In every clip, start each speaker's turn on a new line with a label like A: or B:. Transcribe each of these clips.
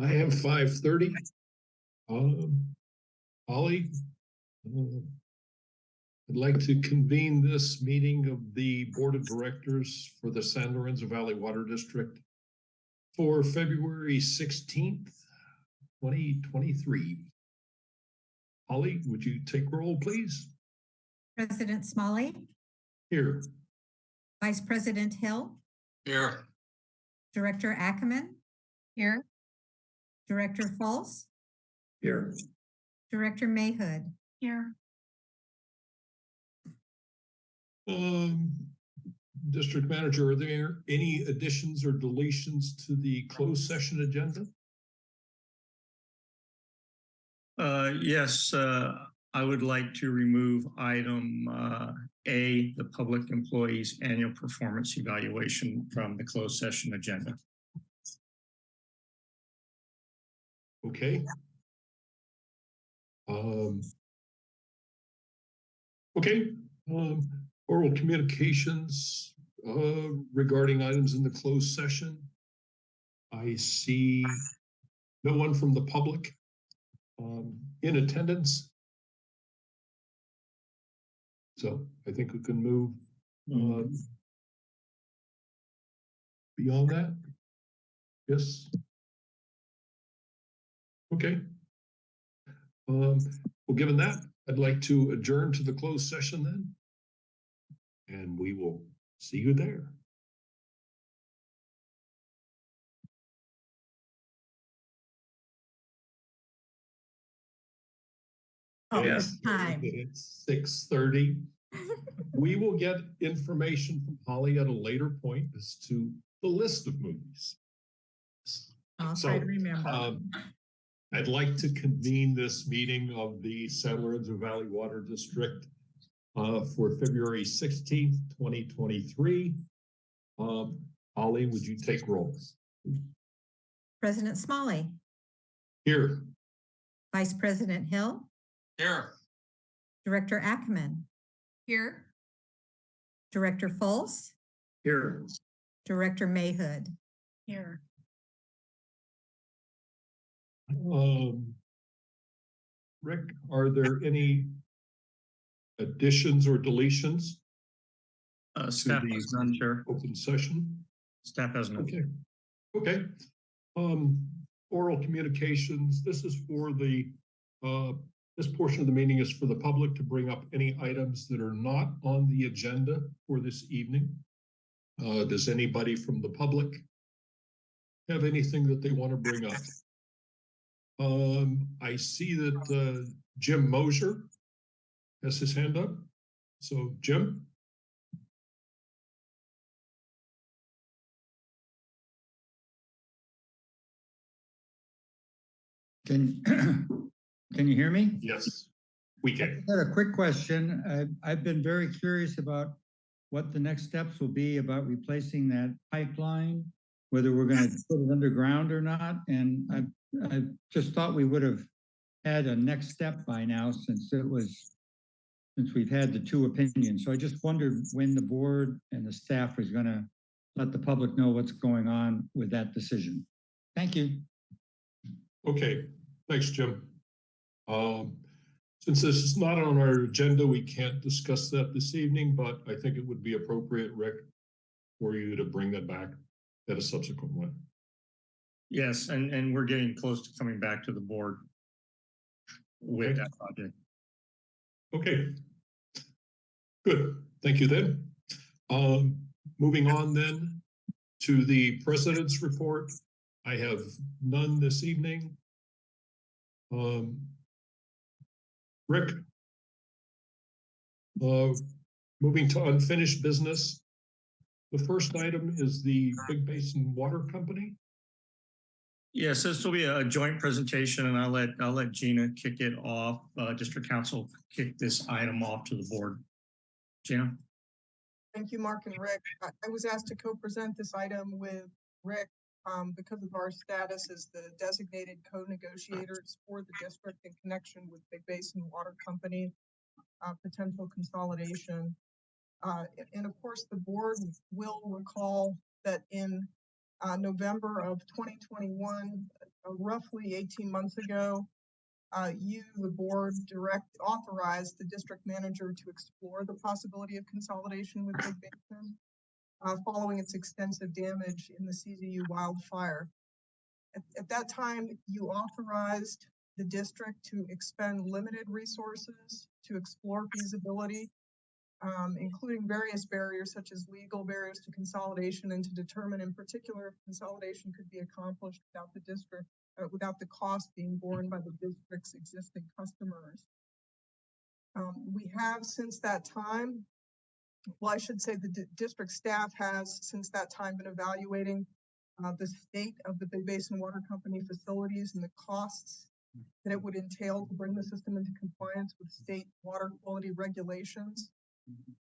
A: I have five thirty. Um, Holly. uh, I'd like to convene this meeting of the Board of Directors for the San Lorenzo Valley Water District for February sixteenth, twenty twenty-three. Holly, would you take roll, please?
B: President Smolley,
A: Here.
B: Vice President Hill,
C: Here.
B: Director Ackerman. Here. Director Fultz,
A: Here.
B: Director Mayhood. Here.
A: Um, District Manager, are there any additions or deletions to the closed session agenda?
C: Uh, yes, uh, I would like to remove item, uh, A, the public employees annual performance evaluation from the closed session agenda.
A: Okay. Um. Okay, um, oral communications, uh, regarding items in the closed session. I see no one from the public, um, in attendance. So I think we can move, um, beyond that. Yes. Okay. Um, well, given that, I'd like to adjourn to the closed session then. And we will see you there.
B: Oh,
C: Yes.
B: it's time.
A: It's six thirty. We will get information from Holly at a later point as to the list of movies.
B: I'll
A: So,
B: try to remember.
A: Um, I'd like to convene this meeting of the San Lorenzo Valley Water District uh, for February sixteenth, twenty twenty-three. Um, Holly, would you take roll?
B: President Smolley,
A: Here.
B: Vice President Hill,
C: Here.
B: Director Ackerman. Here. Director Fultz,
A: Here.
B: Director Mayhood. Here.
A: Um. Rick, are there any additions or deletions
C: Uh, staff
A: the-
C: has none, Chair.
A: open session?
C: Staff has none.
A: Okay, okay. Um, oral communications, this is for the, uh, this portion of the meeting is for the public to bring up any items that are not on the agenda for this evening. Uh, does anybody from the public have anything that they want to bring up? Um, I see that, uh, Jim Mosier has his hand up. So Jim?
D: Can, can you hear me?
A: Yes. We can.
D: I
A: can.
D: had a quick question. I, I've been very curious about what the next steps will be about replacing that pipeline, whether we're gonna put it underground or not. And I, I just thought we would have had a next step by now since it was, since we've had the two opinions. So I just wondered when the board and the staff was gonna let the public know what's going on with that decision. Thank you.
A: Okay, thanks, Jim. Um, since this is not on our agenda, we can't discuss that this evening, but I think it would be appropriate, Rick, for you to bring that back at a subsequent one.
C: Yes, and, and we're getting close to coming back to the board with
A: Okay.
C: that project.
A: Okay. Good, thank you then. Um, moving on then to the president's report. I have none this evening. Um. Rick? Uh, moving to unfinished business. The first item is the Big Basin Water Company.
C: Yes, this will be a joint presentation and I'll let, I'll let Gina kick it off. Uh, district counsel kick this item off to the board. Gina?
E: Thank you, Mark and Rick. I, I was asked to co-present this item with Rick um, because of our status as the designated co-negotiators for the district in connection with Big Basin Water Company, uh, potential consolidation. Uh, and of course, the board will recall that in uh, November of 2021, uh, roughly eighteen months ago, uh, you, the board, direct, authorized the district manager to explore the possibility of consolidation with Big Basin, uh, following its extensive damage in the CZU wildfire. At, at that time, you authorized the district to expend limited resources to explore feasibility, um, including various barriers such as legal barriers to consolidation and to determine in particular if consolidation could be accomplished without the district, uh, without the cost being borne by the district's existing customers. Um, we have since that time, well, I should say the di- district staff has since that time been evaluating uh, the state of the Big Basin Water Company facilities and the costs that it would entail to bring the system into compliance with state water quality regulations.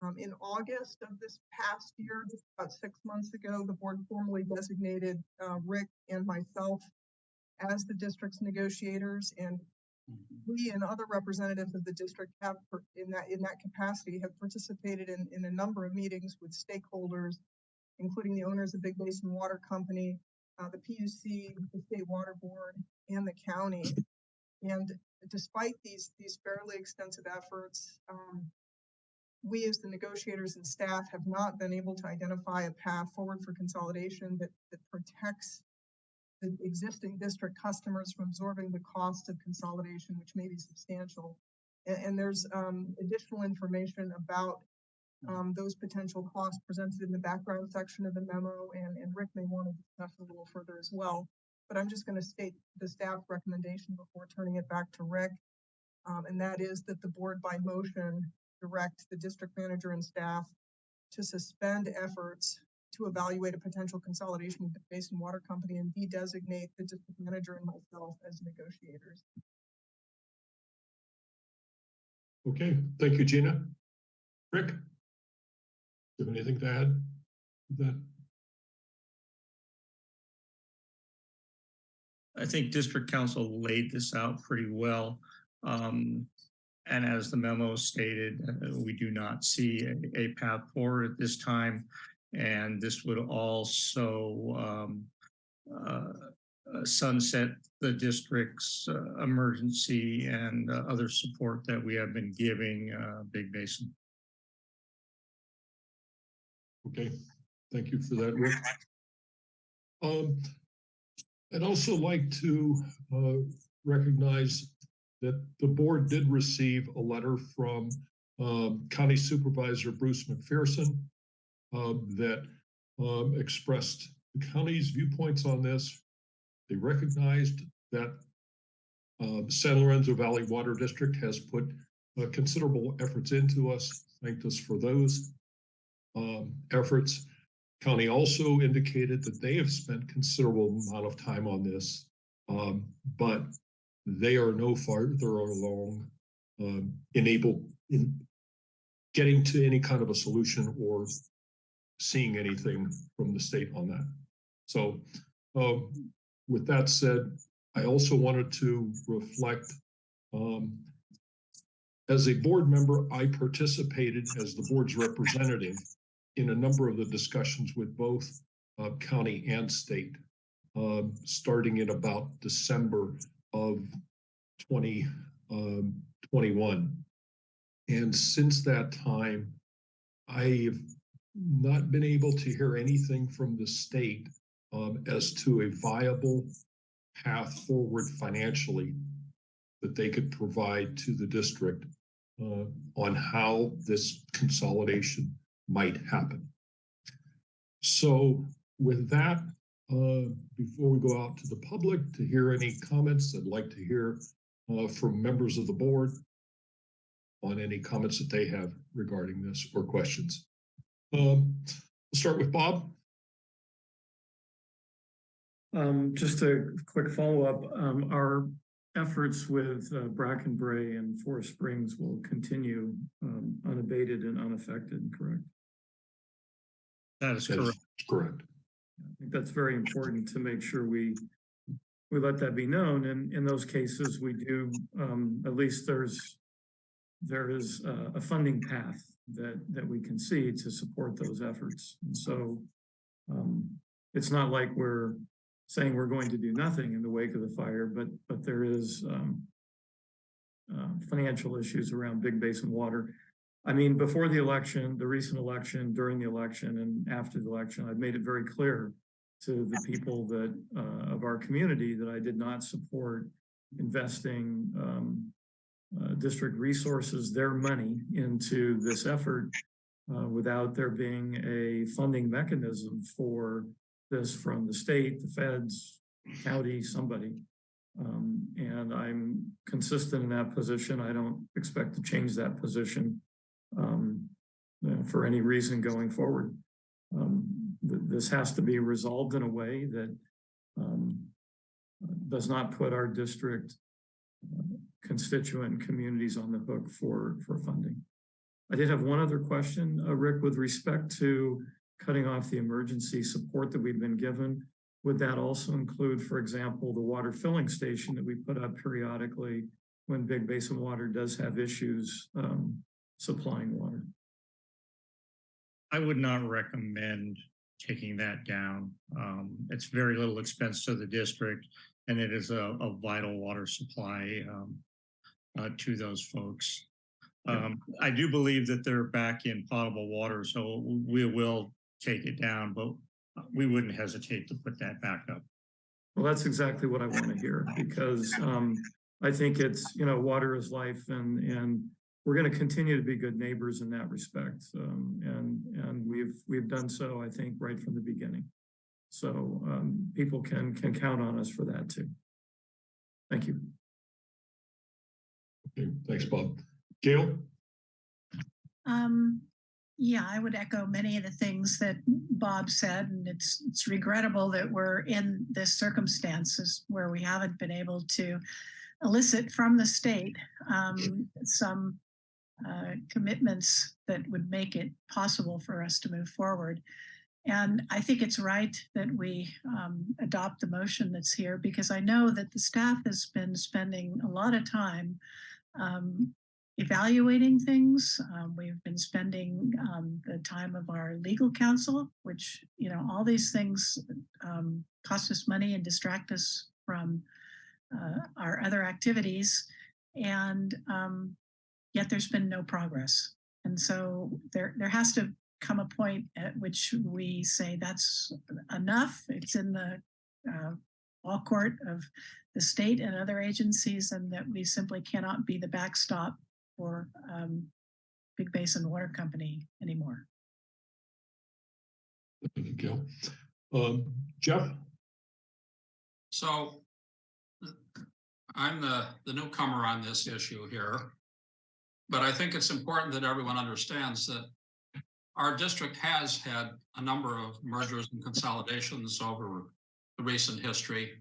E: Um, in August of this past year, just about six months ago, the board formally designated, uh, Rick and myself as the district's negotiators and we and other representatives of the district have, per- in that, in that capacity, have participated in, in a number of meetings with stakeholders, including the owners of Big Basin Water Company, uh, the PUC, the State Water Board, and the county. And despite these, these fairly extensive efforts, um, we as the negotiators and staff have not been able to identify a path forward for consolidation that, that protects the existing district customers from absorbing the cost of consolidation, which may be substantial. And, and there's, um, additional information about, um, those potential costs presented in the background section of the memo, and, and Rick may want to discuss a little further as well. But I'm just gonna state the staff recommendation before turning it back to Rick. Um, and that is that the board by motion direct the district manager and staff to suspend efforts to evaluate a potential consolidation with the Basin Water Company and de-designate the district manager and myself as negotiators.
A: Okay, thank you, Gina. Rick? Do you have anything to add? to That,
C: I think district counsel laid this out pretty well. Um, and as the memo stated, uh, we do not see a, a path forward at this time. And this would also, um, uh, uh, sunset the district's, uh, emergency and uh, other support that we have been giving, uh, Big Basin.
A: okay, thank you for that, Rick. Um, I'd also like to, recognize that the board did receive a letter from, um, County Supervisor Bruce McPherson um, that, um, expressed the county's viewpoints on this. They recognized that, uh, San Lorenzo Valley Water District has put uh, considerable efforts into us, thanked us for those um, efforts. County also indicated that they have spent considerable amount of time on this, um, but they are no farther along um, enable in getting to any kind of a solution or seeing anything from the state on that. So, um, with that said, I also wanted to reflect um, as a board member, I participated as the board's representative in a number of the discussions with both uh, county and state, uh, starting in about December of 2021. and since that time, I've not been able to hear anything from the state um, as to a viable path forward financially that they could provide to the district uh, on how this consolidation might happen. So with that, uh, before we go out to the public to hear any comments, I'd like to hear uh, from members of the board on any comments that they have regarding this or questions. Um, We'll start with Bob.
F: Um, just a quick follow-up, um, our efforts with uh, Bracken Brae and Forest Springs will continue, um, unabated and unaffected, correct?
C: That is
A: That is
C: correct.
F: I think that's very important to make sure we, we let that be known, and in those cases, we do, um, at least there's, there is a, a funding path that, that we can see to support those efforts, and so, um, it's not like we're saying we're going to do nothing in the wake of the fire, but, but there is, um, uh, financial issues around Big Basin Water. I mean, before the election, the recent election, during the election and after the election, I've made it very clear to the people that, uh, of our community that I did not support investing, um, uh, district resources, their money into this effort uh, without there being a funding mechanism for this from the state, the feds, county, somebody. Um, and I'm consistent in that position. I don't expect to change that position um, uh, for any reason going forward. Um, th- this has to be resolved in a way that um, does not put our district uh, constituent communities on the hook for, for funding. I did have one other question, uh, Rick, with respect to cutting off the emergency support that we've been given. Would that also include, for example, the water filling station that we put up periodically when Big Basin Water does have issues um, supplying water?
C: I would not recommend taking that down. Um, it's very little expense to the district and it is a, a vital water supply, um, uh, to those folks. Um, I do believe that they're back in potable water, so we will take it down, but we wouldn't hesitate to put that back up.
F: Well, that's exactly what I want to hear because um, I think it's, you know, water is life and, and we're going to continue to be good neighbors in that respect. Um, and, and we've, we've done so, I think, right from the beginning. So um, people can, can count on us for that too. Thank you.
A: Okay, thanks, Bob. Gail?
G: Um, yeah, I would echo many of the things that Bob said, and it's, it's regrettable that we're in this circumstances where we haven't been able to elicit from the state, um, some, uh, commitments that would make it possible for us to move forward. And I think it's right that we, um, adopt the motion that's here because I know that the staff has been spending a lot of time, um, evaluating things. Um, we've been spending um, the time of our legal counsel, which, you know, all these things um, cost us money and distract us from uh, our other activities. And um, yet there's been no progress. And so there, there has to come a point at which we say that's enough. It's in the uh, law court of the state and other agencies, and that we simply cannot be the backstop for um, Big Basin Water Company anymore.
A: Thank you, Gail. Um, Jeff?
H: So I'm the, the newcomer on this issue here. But I think it's important that everyone understands that our district has had a number of mergers and consolidations over the recent history.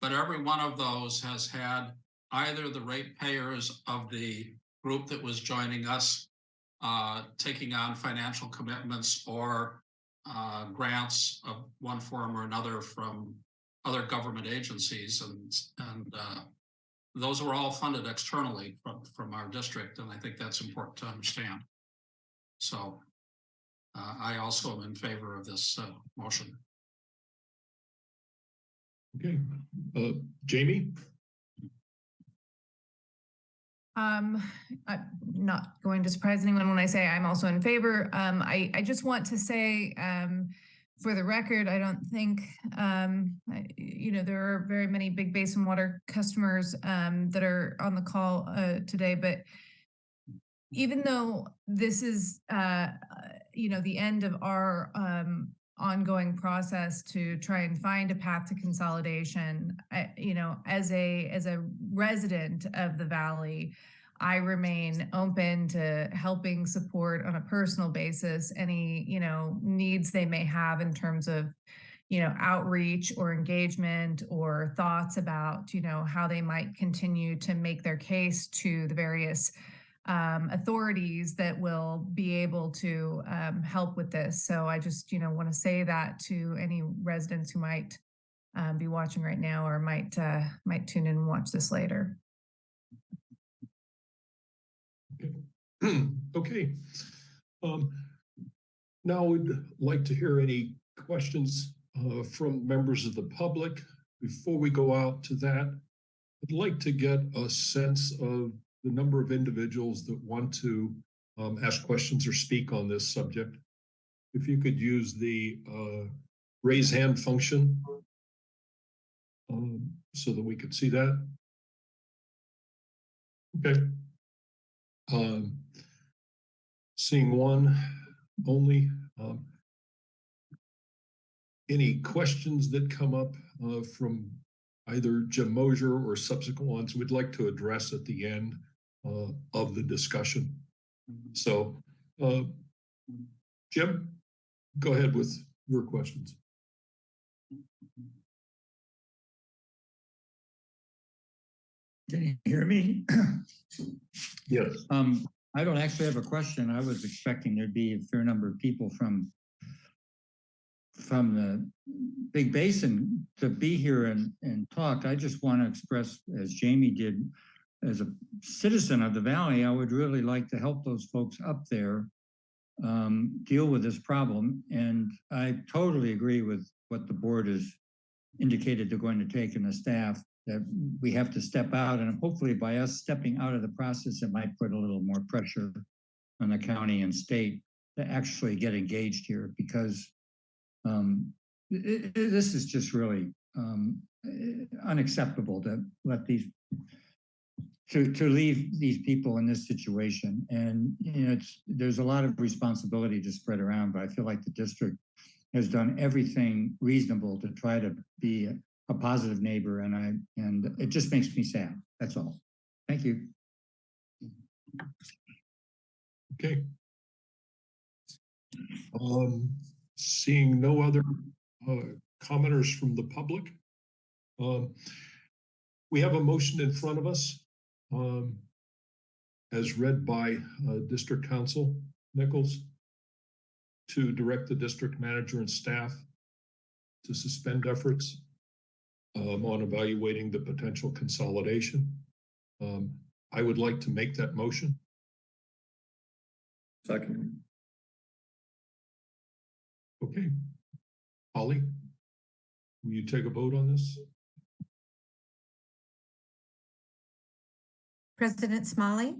H: But every one of those has had either the ratepayers of the group that was joining us uh, taking on financial commitments or uh, grants of one form or another from other government agencies and and uh, those were all funded externally from from our district and I think that's important to understand. So uh, I also am in favor of this uh, motion.
A: Okay, uh, Jamie?
I: Um, I'm not going to surprise anyone when I say I'm also in favor. Um, I, I just want to say, um, for the record, I don't think, um, I- you know, there are very many big basin water customers, um, that are on the call, uh, today, but even though this is, uh, uh, you know, the end of our, um, ongoing process to try and find a path to consolidation, I, you know, as a, as a resident of the valley, I remain open to helping support on a personal basis any, you know, needs they may have in terms of, you know, outreach or engagement or thoughts about, you know, how they might continue to make their case to the various um, authorities that will be able to um, help with this. So I just, you know, want to say that to any residents who might um, be watching right now or might uh, might tune in and watch this later.
A: Okay. Um, now we'd like to hear any questions uh, from members of the public. Before we go out to that, I'd like to get a sense of the number of individuals that want to um, ask questions or speak on this subject. If you could use the uh, raise hand function um, so that we could see that. Okay. Um, Seeing one only. um, Any questions that come up uh, from either Jim Mosier or subsequent ones we'd like to address at the end uh, of the discussion. So, uh, Jim, go ahead with your questions.
D: Can you hear me?
A: Yes.
D: Um, I don't actually have a question. I was expecting there'd be a fair number of people from from the Big Basin to be here and, and talk. I just want to express, as Jamie did, as a citizen of the valley, I would really like to help those folks up there um, deal with this problem. And I totally agree with what the board has indicated they're going to take and the staff that we have to step out and hopefully by us stepping out of the process, it might put a little more pressure on the county and state to actually get engaged here because um, i- i- this is just really um, unacceptable to let these to to leave these people in this situation. And you know, it's there's a lot of responsibility to spread around, but I feel like the district has done everything reasonable to try to be a, positive neighbor, and I and it just makes me sad. That's all. Thank you.
A: Okay. Um, seeing no other uh, commenters from the public. Um, we have a motion in front of us. Um, as read by uh, District Counsel Nichols to direct the district manager and staff to suspend efforts um, on evaluating the potential consolidation. Um, I would like to make that motion.
F: Second.
A: Okay. Holly, will you take a vote on this?
B: President Smolley,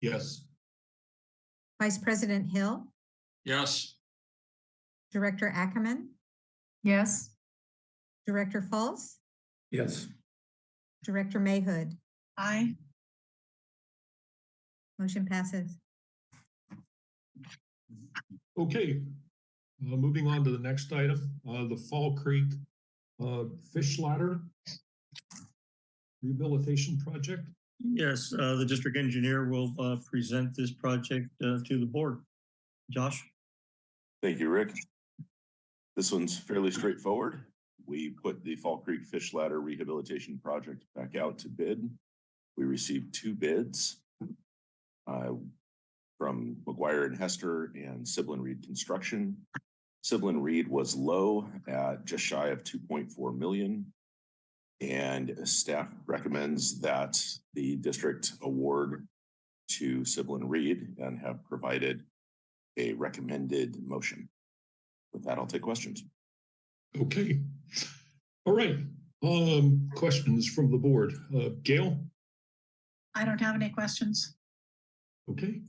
A: Yes.
B: Vice President Hill,
H: Yes,
B: Director Ackerman,
I: Yes.
B: Director Fultz,
F: Yes.
B: Director Mayhood.
G: Aye.
B: Motion passes.
A: Okay. Uh, moving on to the next item, uh, the Fall Creek, uh, fish ladder rehabilitation project.
C: Yes, uh, the district engineer will, uh, present this project, uh, to the board. Josh?
J: Thank you, Rick. This one's fairly straightforward. We put the Fall Creek Fish Ladder Rehabilitation Project back out to bid. We received two bids. uh, From McGuire and Hester and Syblon Reid Construction. Syblon Reid was low at just shy of two point four million. And staff recommends that the district award to Syblon Reid and have provided a recommended motion. With that, I'll take questions.
A: Okay. All right. Um, questions from the board. Uh, Gail?
G: I don't have any questions.
A: Okay.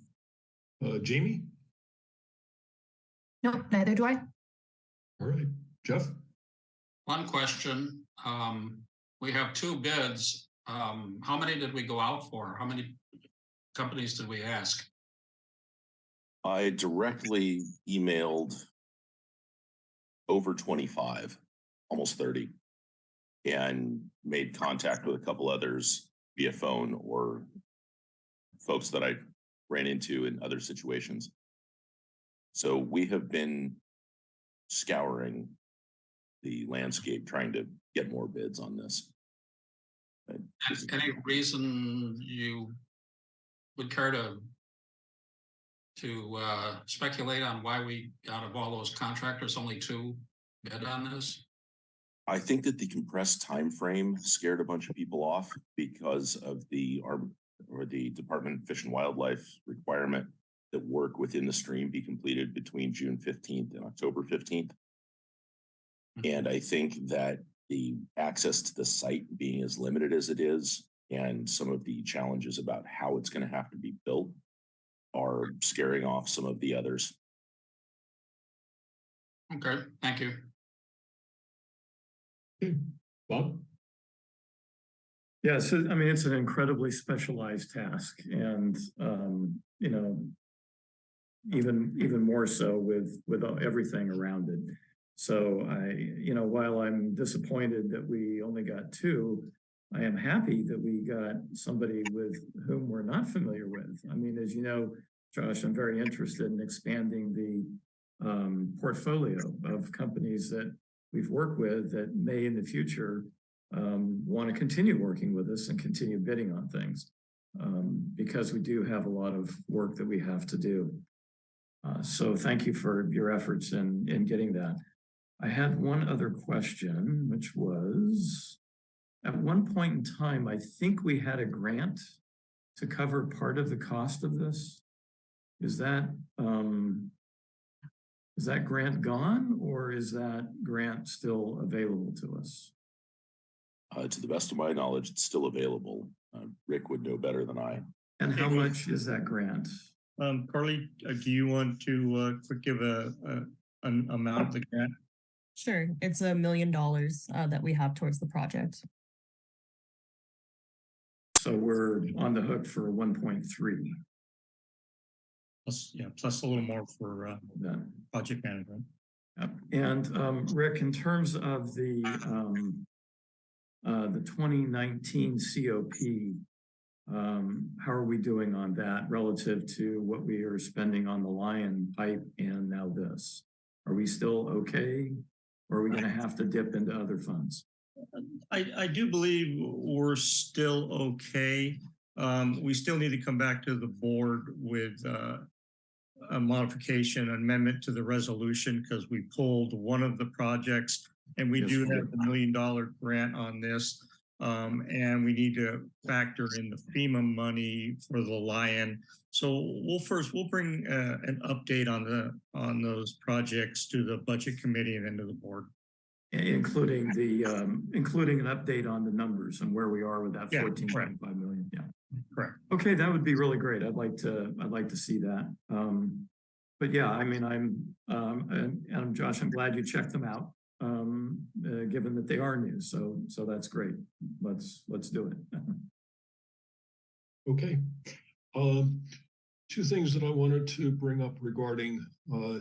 A: Uh, Jamie?
I: No, neither do I.
A: All right. Jeff?
H: one question. Um, we have two bids. Um, how many did we go out for? How many companies did we ask?
J: I directly emailed over twenty-five, almost thirty. And made contact with a couple others via phone or folks that I ran into in other situations. So we have been scouring the landscape, trying to get more bids on this. Is-
H: Any reason you would care to to uh, speculate on why we, out of all those contractors, only two bid on this?
J: I think that the compressed time frame scared a bunch of people off because of the arm or the Department of Fish and Wildlife requirement that work within the stream be completed between June fifteenth and October fifteenth. Hmm. And I think that the access to the site being as limited as it is and some of the challenges about how it's gonna have to be built are scaring off some of the others.
H: Okay, thank you.
A: Bob?
F: Yeah, so I mean, it's an incredibly specialized task and, um, you know, even, even more so with, with everything around it. So I, you know, while I'm disappointed that we only got two, I am happy that we got somebody with whom we're not familiar with. I mean, as you know, Josh, I'm very interested in expanding the um, portfolio of companies that we've worked with that may in the future um, want to continue working with us and continue bidding on things. Um, because we do have a lot of work that we have to do. Uh, so thank you for your efforts in, in getting that. I had one other question, which was, at one point in time, I think we had a grant to cover part of the cost of this. Is that, um, is that grant gone or is that grant still available to us?
J: Uh, to the best of my knowledge, it's still available. Uh, Rick would know better than I.
F: And how
C: It
F: much is that grant?
C: Um, Carly, uh, do you want to, uh, give a, a, an amount of the grant?
K: Sure, it's a million dollars uh, that we have towards the project.
F: So we're on the hook for one point three.
C: Plus, yeah, plus a little more for, uh,
F: Then.
C: project management.
F: Yep. And um, Rick, in terms of the um, uh, the twenty nineteen COP, um, how are we doing on that relative to what we are spending on the Lyon pipe and now this? Are we still okay? Or are we gonna have to dip into other funds?
C: I, I do believe we're still okay. Um, we still need to come back to the board with, uh, a modification amendment to the resolution because we pulled one of the projects and we
F: Yes,
C: do have the million dollar grant on this. Um, and we need to factor in the FEMA money for the Lyon. So we'll first, we'll bring, uh, an update on the, on those projects to the budget committee and then to the board.
F: Including the, um, including an update on the numbers and where we are with that
C: Yeah,
F: fourteen
C: correct.
F: point five million, yeah.
C: Correct.
F: Okay, that would be really great. I'd like to, I'd like to see that. Um, but yeah, I mean, I'm, um, and, and Josh, I'm glad you checked them out. Um, uh, given that they are new, so, so that's great. Let's, let's do it.
A: Okay. Um, two things that I wanted to bring up regarding, uh,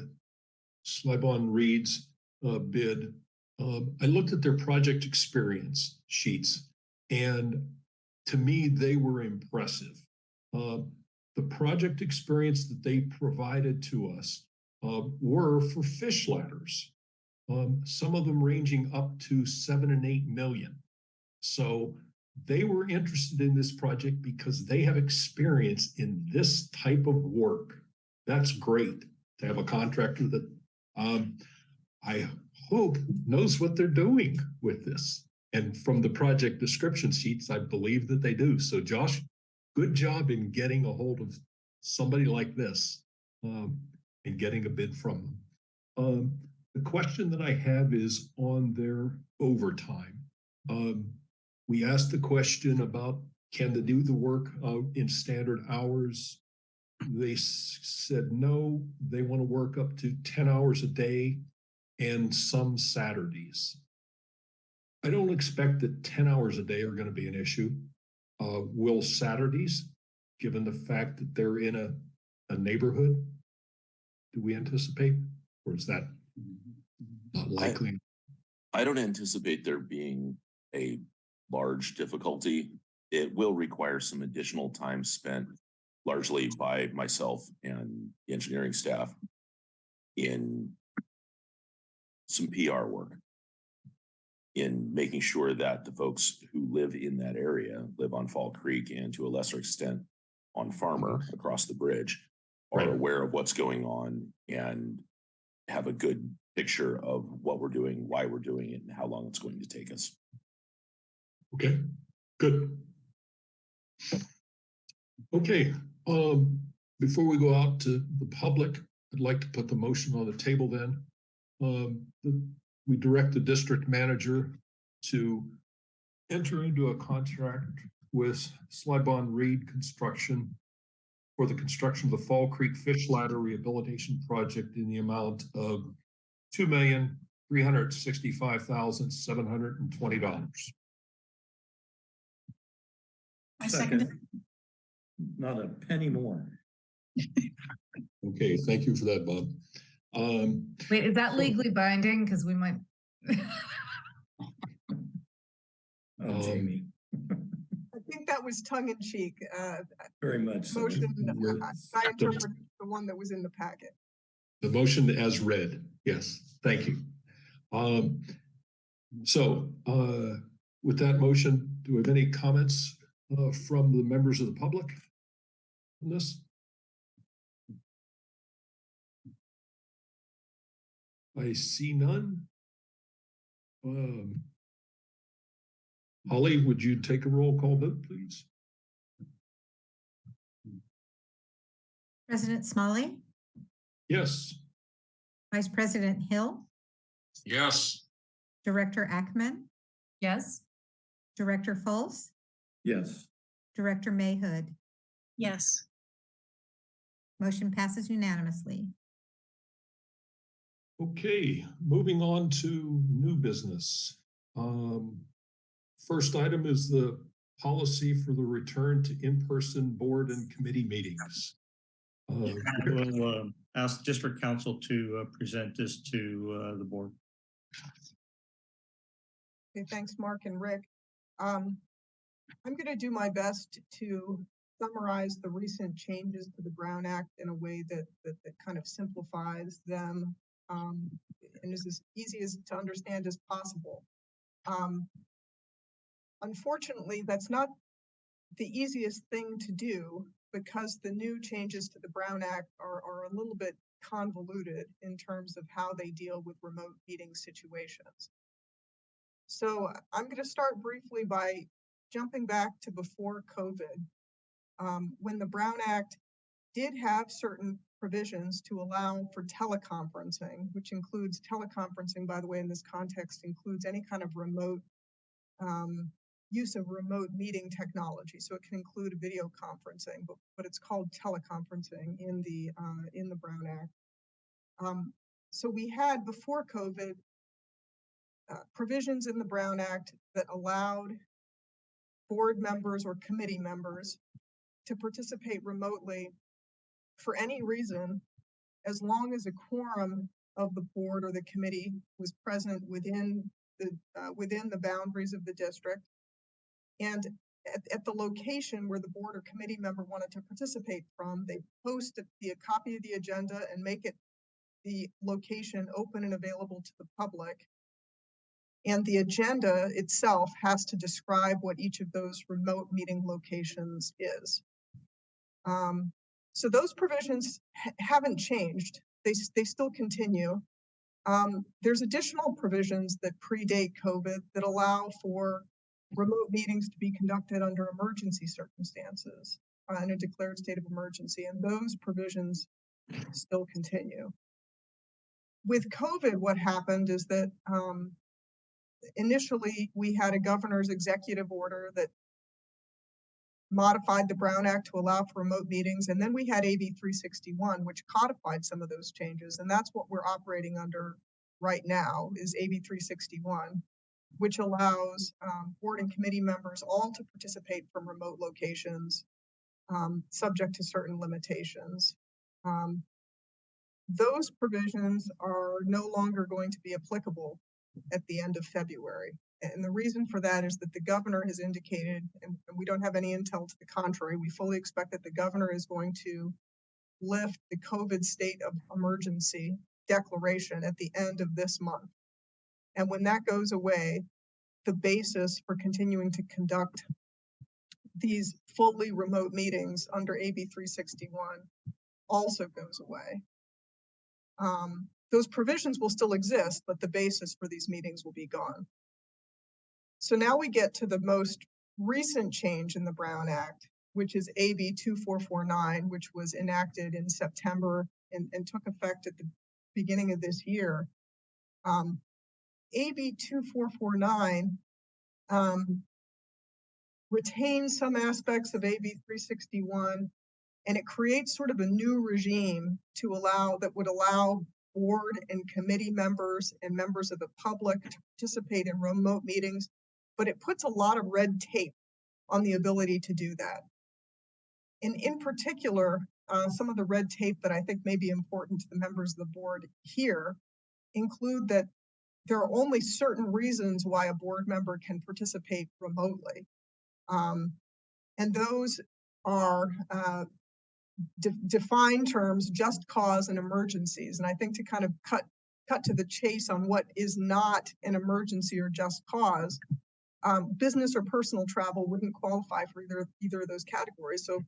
A: Syblon Reid's, uh, bid. Um, I looked at their project experience sheets and to me, they were impressive. Uh, the project experience that they provided to us, uh, were for fish ladders. Um, some of them ranging up to seven and eight million. So they were interested in this project because they have experience in this type of work. That's great to have a contractor that um, I hope knows what they're doing with this. And from the project description sheets, I believe that they do. So Josh, good job in getting a hold of somebody like this um, and getting a bid from them. Um, the question that I have is on their overtime. Um, we asked the question about can they do the work uh, in standard hours? They said no, they want to work up to 10 hours a day and some Saturdays. I don't expect that 10 hours a day are going to be an issue. Uh, will Saturdays, given the fact that they're in a, a neighborhood, do we anticipate? Or is that not likely?
J: I don't anticipate there being a large difficulty. It will require some additional time spent largely by myself and the engineering staff in some PR work. In making sure that the folks who live in that area, live on Fall Creek and to a lesser extent on Farmer across the bridge, are
A: Right.
J: aware of what's going on and have a good picture of what we're doing, why we're doing it, and how long it's going to take us.
A: Okay, good. Okay, um, before we go out to the public, I'd like to put the motion on the table then. Um, we direct the district manager to enter into a contract with Syblon Reid Construction for the construction of the Fall Creek Fish Ladder Rehabilitation Project in the amount of two million, three hundred sixty-five thousand, seven hundred and twenty dollars.
G: I second it.
F: Not a penny more.
A: Okay, thank you for that, Bob. Um,
I: Wait, is that legally binding? Because we might.
F: Oh,
A: Um,
F: Jamie,
E: I think that was tongue in cheek. Uh,
F: very much so.
E: motion,
A: We're-
E: I I interpret the one that was in the packet.
A: The motion as read, yes, thank you. Um, so, uh, with that motion, do we have any comments, uh, from the members of the public? On this? I see none. Um. Holly, would you take a roll call vote, please?
B: President Smolley,
A: Yes,
B: Vice President Hill,
H: Yes,
B: Director Ackerman,
I: Yes,
B: Director Fultz,
F: Yes,
B: Director Mayhood.
G: Yes,
B: Motion passes unanimously.
A: Okay, moving on to new business. Um, first item is the policy for the return to in-person board and committee meetings. Uh,
C: We'll uh, ask district counsel to uh, present this to uh, the board.
E: Okay, thanks, Mark and Rick. Um, I'm gonna do my best to summarize the recent changes to the Brown Act in a way that, that, that kind of simplifies them. Um, and is as easy as to understand as possible. Um, unfortunately, that's not the easiest thing to do because the new changes to the Brown Act are, are a little bit convoluted in terms of how they deal with remote meeting situations. So I'm going to start briefly by jumping back to before COVID, um, when the Brown Act did have certain provisions to allow for teleconferencing, which includes teleconferencing, by the way, in this context, includes any kind of remote um, use of remote meeting technology. So it can include video conferencing, but, but it's called teleconferencing in the uh, in the Brown Act. Um, so we had before COVID uh, provisions in the Brown Act that allowed board members or committee members to participate remotely for any reason, as long as a quorum of the board or the committee was present within the, uh, within the boundaries of the district. And at, at the location where the board or committee member wanted to participate from, they post the, a copy of the agenda and make it the location open and available to the public. And the agenda itself has to describe what each of those remote meeting locations is. Um, so those provisions ha- haven't changed. They, they still continue. Um, there's additional provisions that predate COVID that allow for remote meetings to be conducted under emergency circumstances uh, in a declared state of emergency, and those provisions still continue. With COVID, what happened is that um, initially we had a governor's executive order that modified the Brown Act to allow for remote meetings, and then we had AB 361, which codified some of those changes, and that's what we're operating under right now is AB 361, which allows um, board and committee members all to participate from remote locations, um, subject to certain limitations. Um, those provisions are no longer going to be applicable at the end of February. And the reason for that is that the governor has indicated, and we don't have any intel to the contrary, we fully expect that the governor is going to lift the COVID state of emergency declaration at the end of this month. And when that goes away, the basis for continuing to conduct these fully remote meetings under AB 361 also goes away. Um, those provisions will still exist, but the basis for these meetings will be gone. So now we get to the most recent change in the Brown Act, which is AB 2449, which was enacted in September and, and took effect at the beginning of this year. Um, AB two four four nine um, retains some aspects of AB three sixty-one, and it creates sort of a new regime to allow, that would allow board and committee members and members of the public to participate in remote meetings, but it puts a lot of red tape on the ability to do that. And in particular, uh, some of the red tape that I think may be important to the members of the board here include that there are only certain reasons why a board member can participate remotely. Um, and those are, uh, de- defined terms, just cause and emergencies. And I think to kind of cut, cut to the chase on what is not an emergency or just cause, um, business or personal travel wouldn't qualify for either, either of those categories. So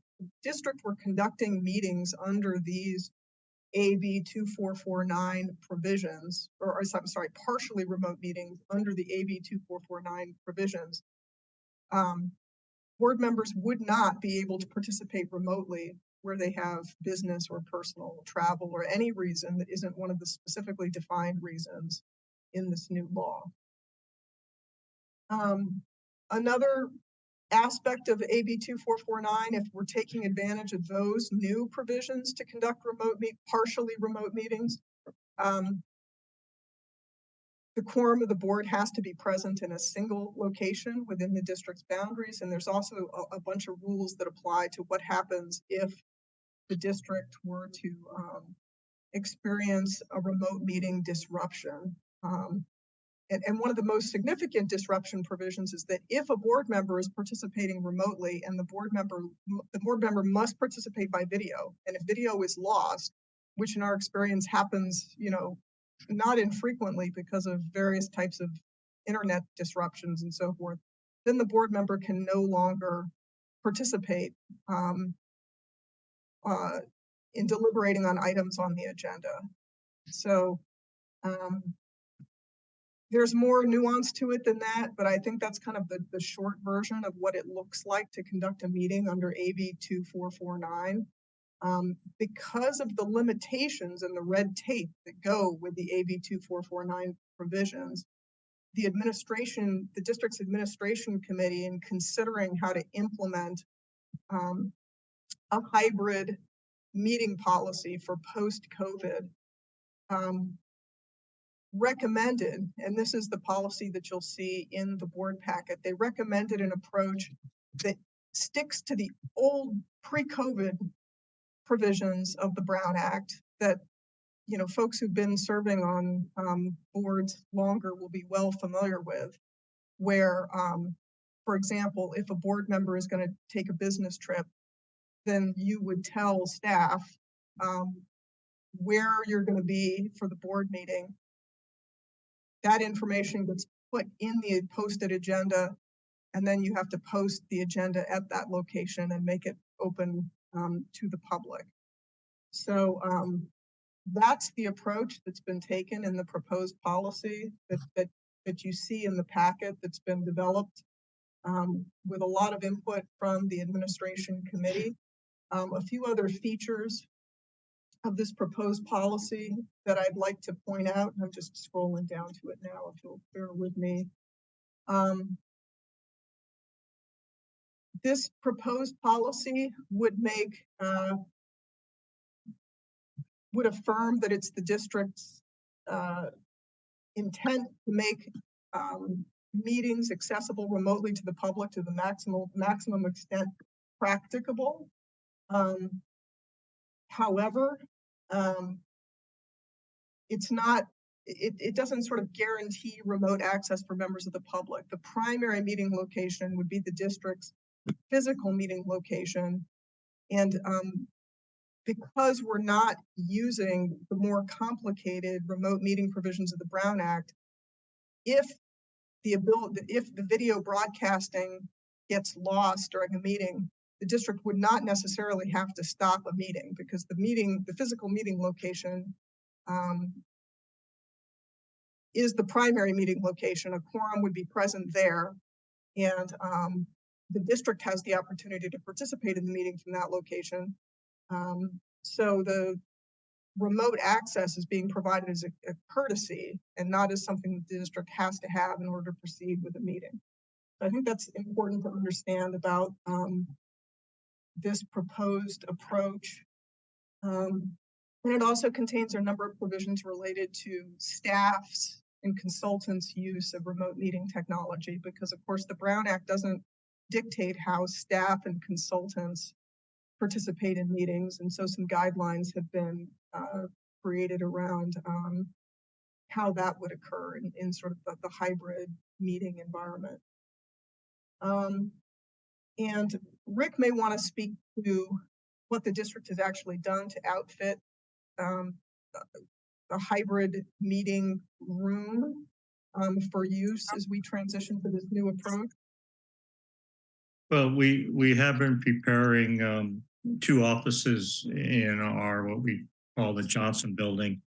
E: district were conducting meetings under these AB two four four nine provisions, or, or I'm sorry, partially remote meetings under the AB two four four nine provisions. Um, board members would not be able to participate remotely where they have business or personal travel or any reason that isn't one of the specifically defined reasons in this new law. Um, another aspect of AB two four four nine, if we're taking advantage of those new provisions to conduct remote meet, partially remote meetings, um, the quorum of the board has to be present in a single location within the district's boundaries, and there's also a, a bunch of rules that apply to what happens if the district were to, um, experience a remote meeting disruption. Um, and, and one of the most significant disruption provisions is that if a board member is participating remotely and the board member, the board member must participate by video. And if video is lost, which in our experience happens, you know, not infrequently because of various types of internet disruptions and so forth, then the board member can no longer participate um, uh, in deliberating on items on the agenda. So um, there's more nuance to it than that, but I think that's kind of the, the short version of what it looks like to conduct a meeting under AB two four four nine. Um, because of the limitations and the red tape that go with the AB two four four nine provisions, the administration, the district's administration committee in considering how to implement um, a hybrid meeting policy for post-COVID um, recommended, and this is the policy that you'll see in the board packet, they recommended an approach that sticks to the old pre-COVID provisions of the Brown Act that, you know, folks who've been serving on um, boards longer will be well familiar with, where, um, for example, if a board member is going to take a business trip, then you would tell staff um, where you're going to be for the board meeting. That information gets put in the posted agenda, and then you have to post the agenda at that location and make it open um, to the public. So um, that's the approach that's been taken in the proposed policy that, that, that you see in the packet that's been developed um, with a lot of input from the administration committee. Um, a few other features of this proposed policy that I'd like to point out. I'm just scrolling down to it now, if you'll bear with me. Um, this proposed policy would make, uh, would affirm that it's the district's, uh, intent to make, um, meetings accessible remotely to the public to the maximum, maximum extent practicable. Um, however, um, it's not, it, it doesn't sort of guarantee remote access for members of the public. The primary meeting location would be the district's physical meeting location. And um, because we're not using the more complicated remote meeting provisions of the Brown Act, if the ability, if the video broadcasting gets lost during a meeting, the district would not necessarily have to stop a meeting because the meeting, the physical meeting location um, is the primary meeting location. A quorum would be present there. And um, the district has the opportunity to participate in the meeting from that location. Um, so the remote access is being provided as a, a courtesy and not as something that the district has to have in order to proceed with a meeting. I think that's important to understand about, um, this proposed approach. Um, and it also contains a number of provisions related to staffs and consultants' use of remote meeting technology, because of course, the Brown Act doesn't dictate how staff and consultants participate in meetings, and so some guidelines have been uh, created around um, how that would occur in, in sort of the, the hybrid meeting environment. Um, and Rick may want to speak to what the district has actually done to outfit um, a- hybrid meeting room um, for use as we transition to this new approach.
C: Well, we, we have been preparing um, two offices in our, what we call the Johnson Building.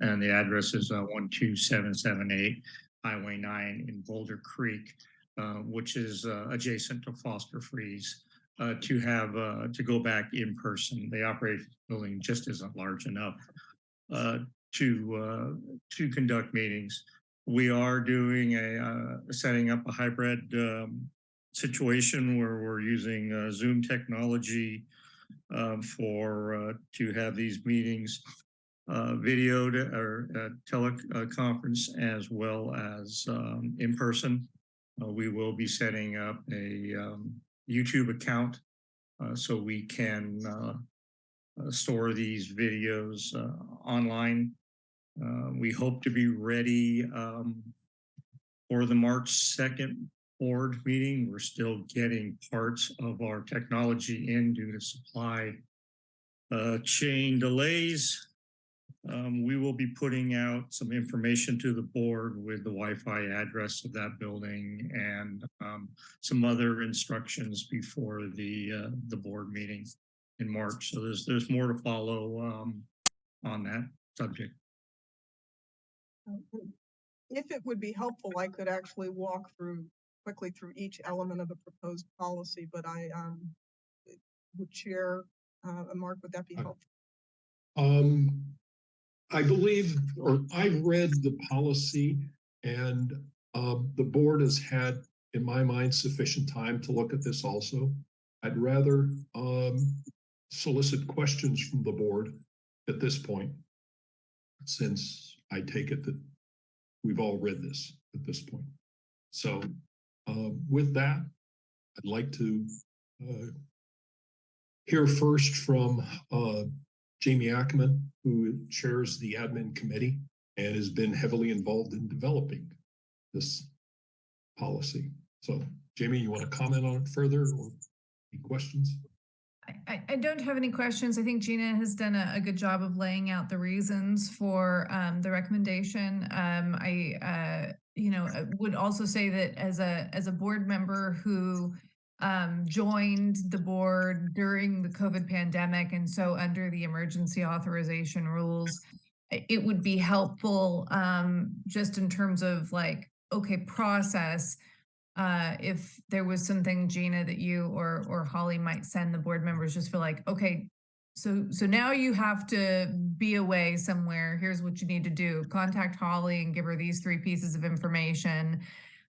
C: And the address is uh, one two seven seven eight Highway nine in Boulder Creek, which is uh, adjacent to Foster Freeze. uh, To have, uh, to go back in person. The operating building just isn't large enough uh, to, uh, to conduct meetings. We are doing a, uh, setting up a hybrid um, situation where we're using uh, Zoom technology um, for, uh, to have these meetings uh, videoed or uh, teleconference as well as um, in person. Uh, We will be setting up a um, YouTube account uh, so we can uh, uh, store these videos uh, online. Uh, We hope to be ready um, for the March 2nd board meeting. We're still getting parts of our technology in due to supply chain delays. Um, we will be putting out some information to the board with the Wi-Fi address of that building and um, some other instructions before the uh, the board meeting in March. So there's there's more to follow um, on that subject.
E: Um, If it would be helpful, I could actually walk through quickly through each element of the proposed policy, but I um would chair, uh, Mark, would that be
A: Uh,
E: helpful?
A: Um, I believe, or I've read the policy and, uh, the board has had, in my mind, sufficient time to look at this also. I'd rather, um, solicit questions from the board at this point. Since I take it that we've all read this at this point. So, uh, with that, I'd like to, uh, hear first from, uh, Jamie Ackerman, who chairs the admin committee and has been heavily involved in developing this policy. So Jamie, you want to comment on it further or any questions?
I: I- I, don't have any questions. I think Gina has done a, a good job of laying out the reasons for um, the recommendation. Um, I, uh, you know, would also say that as a as a board member who um, joined the board during the COVID pandemic, and so under the emergency authorization rules, it would be helpful um, just in terms of like, okay, process uh, if there was something Gina that you or or Holly might send the board members just for like, okay, so so now you have to be away somewhere. Here's what you need to do. Contact Holly and give her these three pieces of information.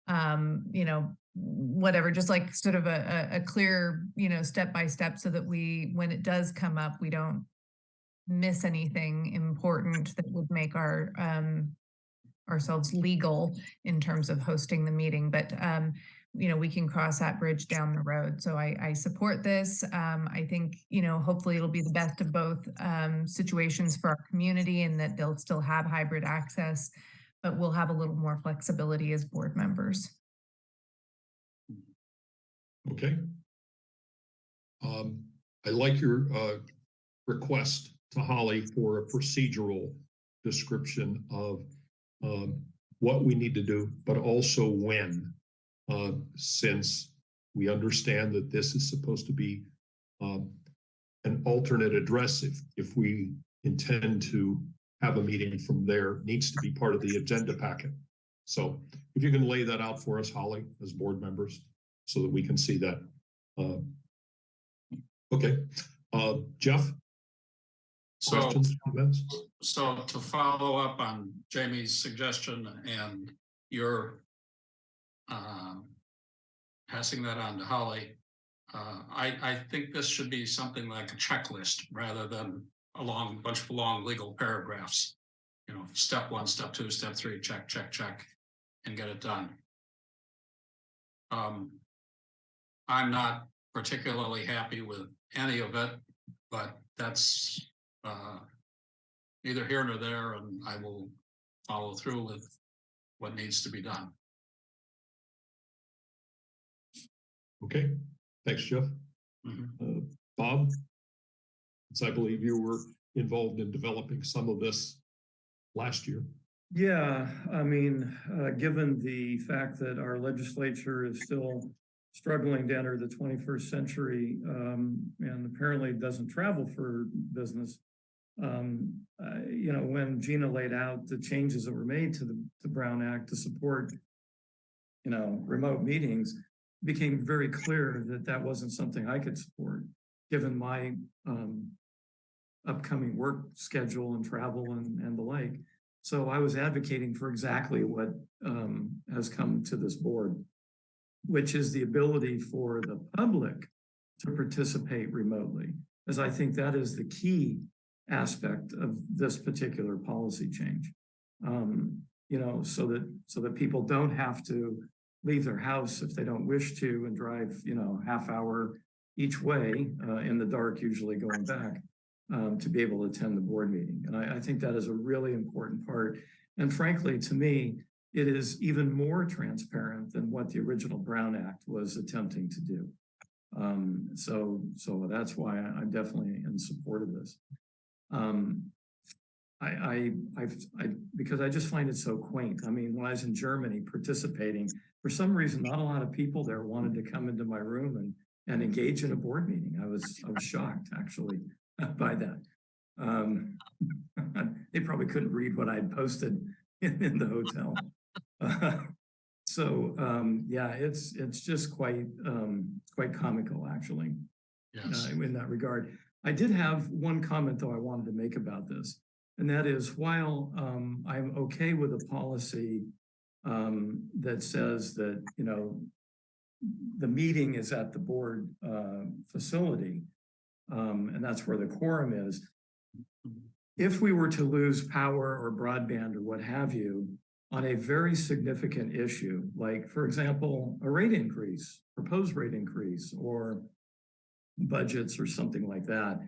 I: Um, you know, whatever, just like sort of a, a, clear, you know, step by step so that we, when it does come up, we don't miss anything important that would make our um ourselves legal in terms of hosting the meeting, but um, you know, we can cross that bridge down the road. So I, I support this. Um, I think, you know, hopefully it'll be the best of both um, situations for our community and that they'll still have hybrid access, but we'll have a little more flexibility as board members.
A: Okay. Um, I like your uh request to Holly for a procedural description of um what we need to do, but also when. Uh, since we understand that this is supposed to be um an alternate address if if we intend to have a meeting from there, needs to be part of the agenda packet. So if you can lay that out for us, Holly, as board members, so that we can see that. Uh, Okay, uh, Jeff?
H: So,
A: Questions, comments?
H: so to follow up on Jamie's suggestion and your um, passing that on to Holly, uh, I, I think this should be something like a checklist rather than a long, bunch of long legal paragraphs. You know, step one, step two, step three, check, check, check, and get it done. Um, I'm not particularly happy with any of it, but that's uh, neither here nor there, and I will follow through with what needs to be done.
A: Okay, thanks, Jeff.
H: Mhm.
A: Uh, Bob? Since I believe you were involved in developing some of this last year.
F: Yeah, I mean, uh, given the fact that our legislature is still struggling to enter the twenty-first century, um, and apparently doesn't travel for business. Um, uh, you know, when Gina laid out the changes that were made to the, Brown Act to support, you know, remote meetings, became very clear that that wasn't something I could support, given my, um, upcoming work schedule and travel and, and the like. So I was advocating for exactly what um, has come to this board, which is the ability for the public to participate remotely, as I think that is the key aspect of this particular policy change. Um, you know, so that so that people don't have to leave their house if they don't wish to and drive, you know, half hour each way uh, in the dark, usually going back um, to be able to attend the board meeting. And I, I think that is a really important part. And frankly, to me, it is even more transparent than what the original Brown Act was attempting to do. Um, so, so that's why I- I'm definitely in support of this. Um, I, I, I've, I, because I just find it so quaint. I mean, when I was in Germany participating, for some reason, not a lot of people there wanted to come into my room and, and engage in a board meeting. I was, I was shocked actually by that. Um, they probably couldn't read what I'd posted in, in the hotel. so um, yeah, it's it's just quite um, quite comical actually
H: Yes.
F: uh, in that regard. I did have one comment though I wanted to make about this, and that is while um, I'm okay with a policy um, that says that you know the meeting is at the board uh, facility, um, and that's where the quorum is. If we were to lose power or broadband or what have you on a very significant issue, like for example, a rate increase, proposed rate increase, or budgets or something like that,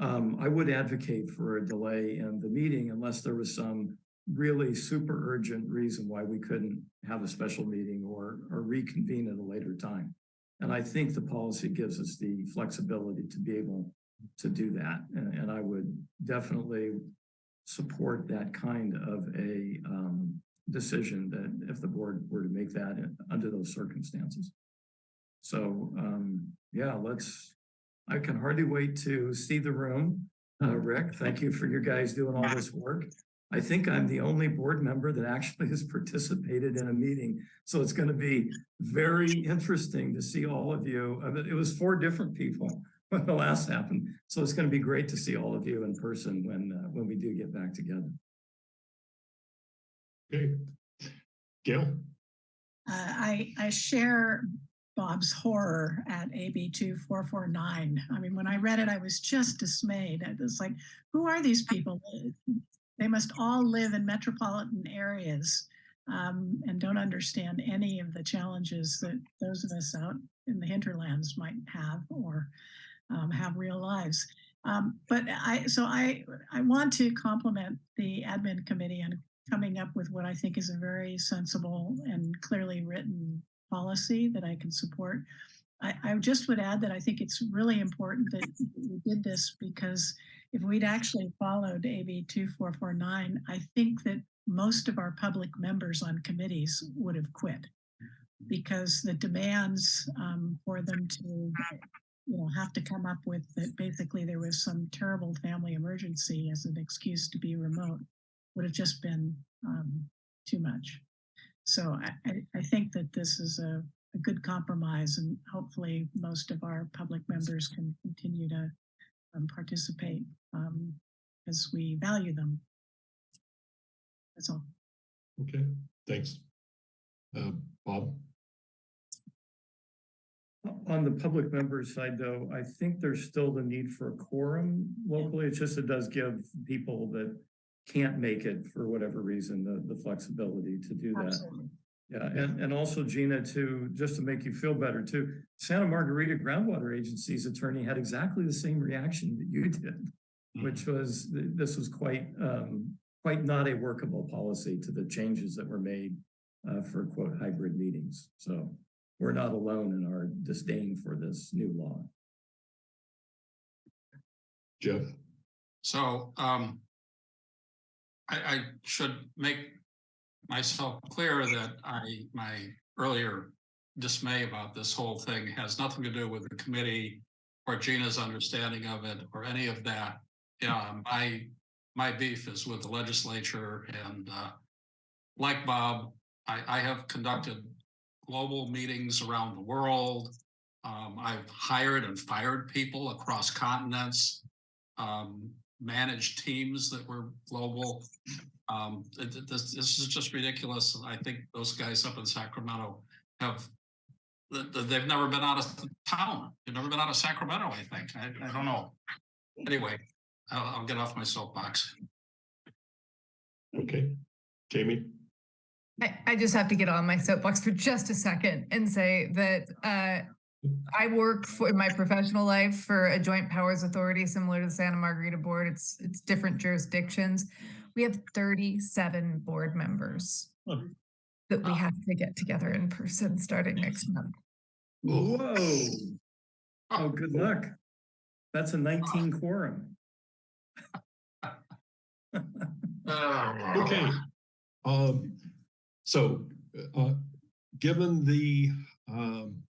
F: um, I would advocate for a delay in the meeting unless there was some really super urgent reason why we couldn't have a special meeting or, or reconvene at a later time. And I think the policy gives us the flexibility to be able to do that. And, I would definitely support that kind of a um, decision that if the board were to make that under those circumstances. So, um, yeah, let's, I can hardly wait to see the room. Uh, Rick, thank you for your guys doing all this work. I think I'm the only board member that actually has participated in a meeting. So it's going to be very interesting to see all of you. It was four different people when the last happened. So it's going to be great to see all of you in person when, uh, when we do get back together.
A: Okay. Gail?
G: Uh, I, I share Bob's horror at AB two four four nine. I mean, when I read it, I was just dismayed. It was like, who are these people? They must all live in metropolitan areas um, and don't understand any of the challenges that those of us out in the hinterlands might have or um, have real lives. Um, but I, so I, I want to compliment the admin committee on coming up with what I think is a very sensible and clearly written policy that I can support. I, I just would add that I think it's really important that we did this because if we'd actually followed AB 2449, I think that most of our public members on committees would have quit because the demands um, for them to you know have to come up with that basically there was some terrible family emergency as an excuse to be remote would have just been um, too much. So I, I, I think that this is a, a good compromise and hopefully most of our public members can continue to um, participate um, because we value them. That's all.
A: Okay, thanks. Uh, Bob?
F: On the public members side, though, I think there's still the need for a quorum locally. It's just it does give people that can't make it for whatever reason, the, the flexibility to do that.
E: Absolutely.
F: Yeah, and, and also Gina, too, just to make you feel better too, Santa Margarita Groundwater Agency's attorney had exactly the same reaction that you did. Which was, this was quite, um, quite not a workable policy to the changes that were made uh, for quote hybrid meetings. So we're not alone in our disdain for this new law.
A: Jeff?
H: So, um, I, I should make myself clear that I, my earlier dismay about this whole thing has nothing to do with the committee or Gina's understanding of it or any of that. Yeah, my, my beef is with the legislature and, uh, like Bob, I, I have conducted global meetings around the world. Um, I've hired and fired people across continents, um, managed teams that were global. Um, it- it- this, this is just ridiculous. I think those guys up in Sacramento have, th- th- they've never been out of town. They've never been out of Sacramento, I think. I, I don't know. Anyway, I'll, I'll get off my soapbox.
A: Okay, Jamie?
I: I, I just have to get on my soapbox for just a second and say that uh, I work for in my professional life for a joint powers authority similar to the Santa Margarita Board. It's it's different jurisdictions. We have 37 board members
C: Oh.
I: that we have to get together in person starting next month.
F: Whoa. Oh, good luck. That's a nineteen quorum.
A: Okay. Um, so, uh, given the, um,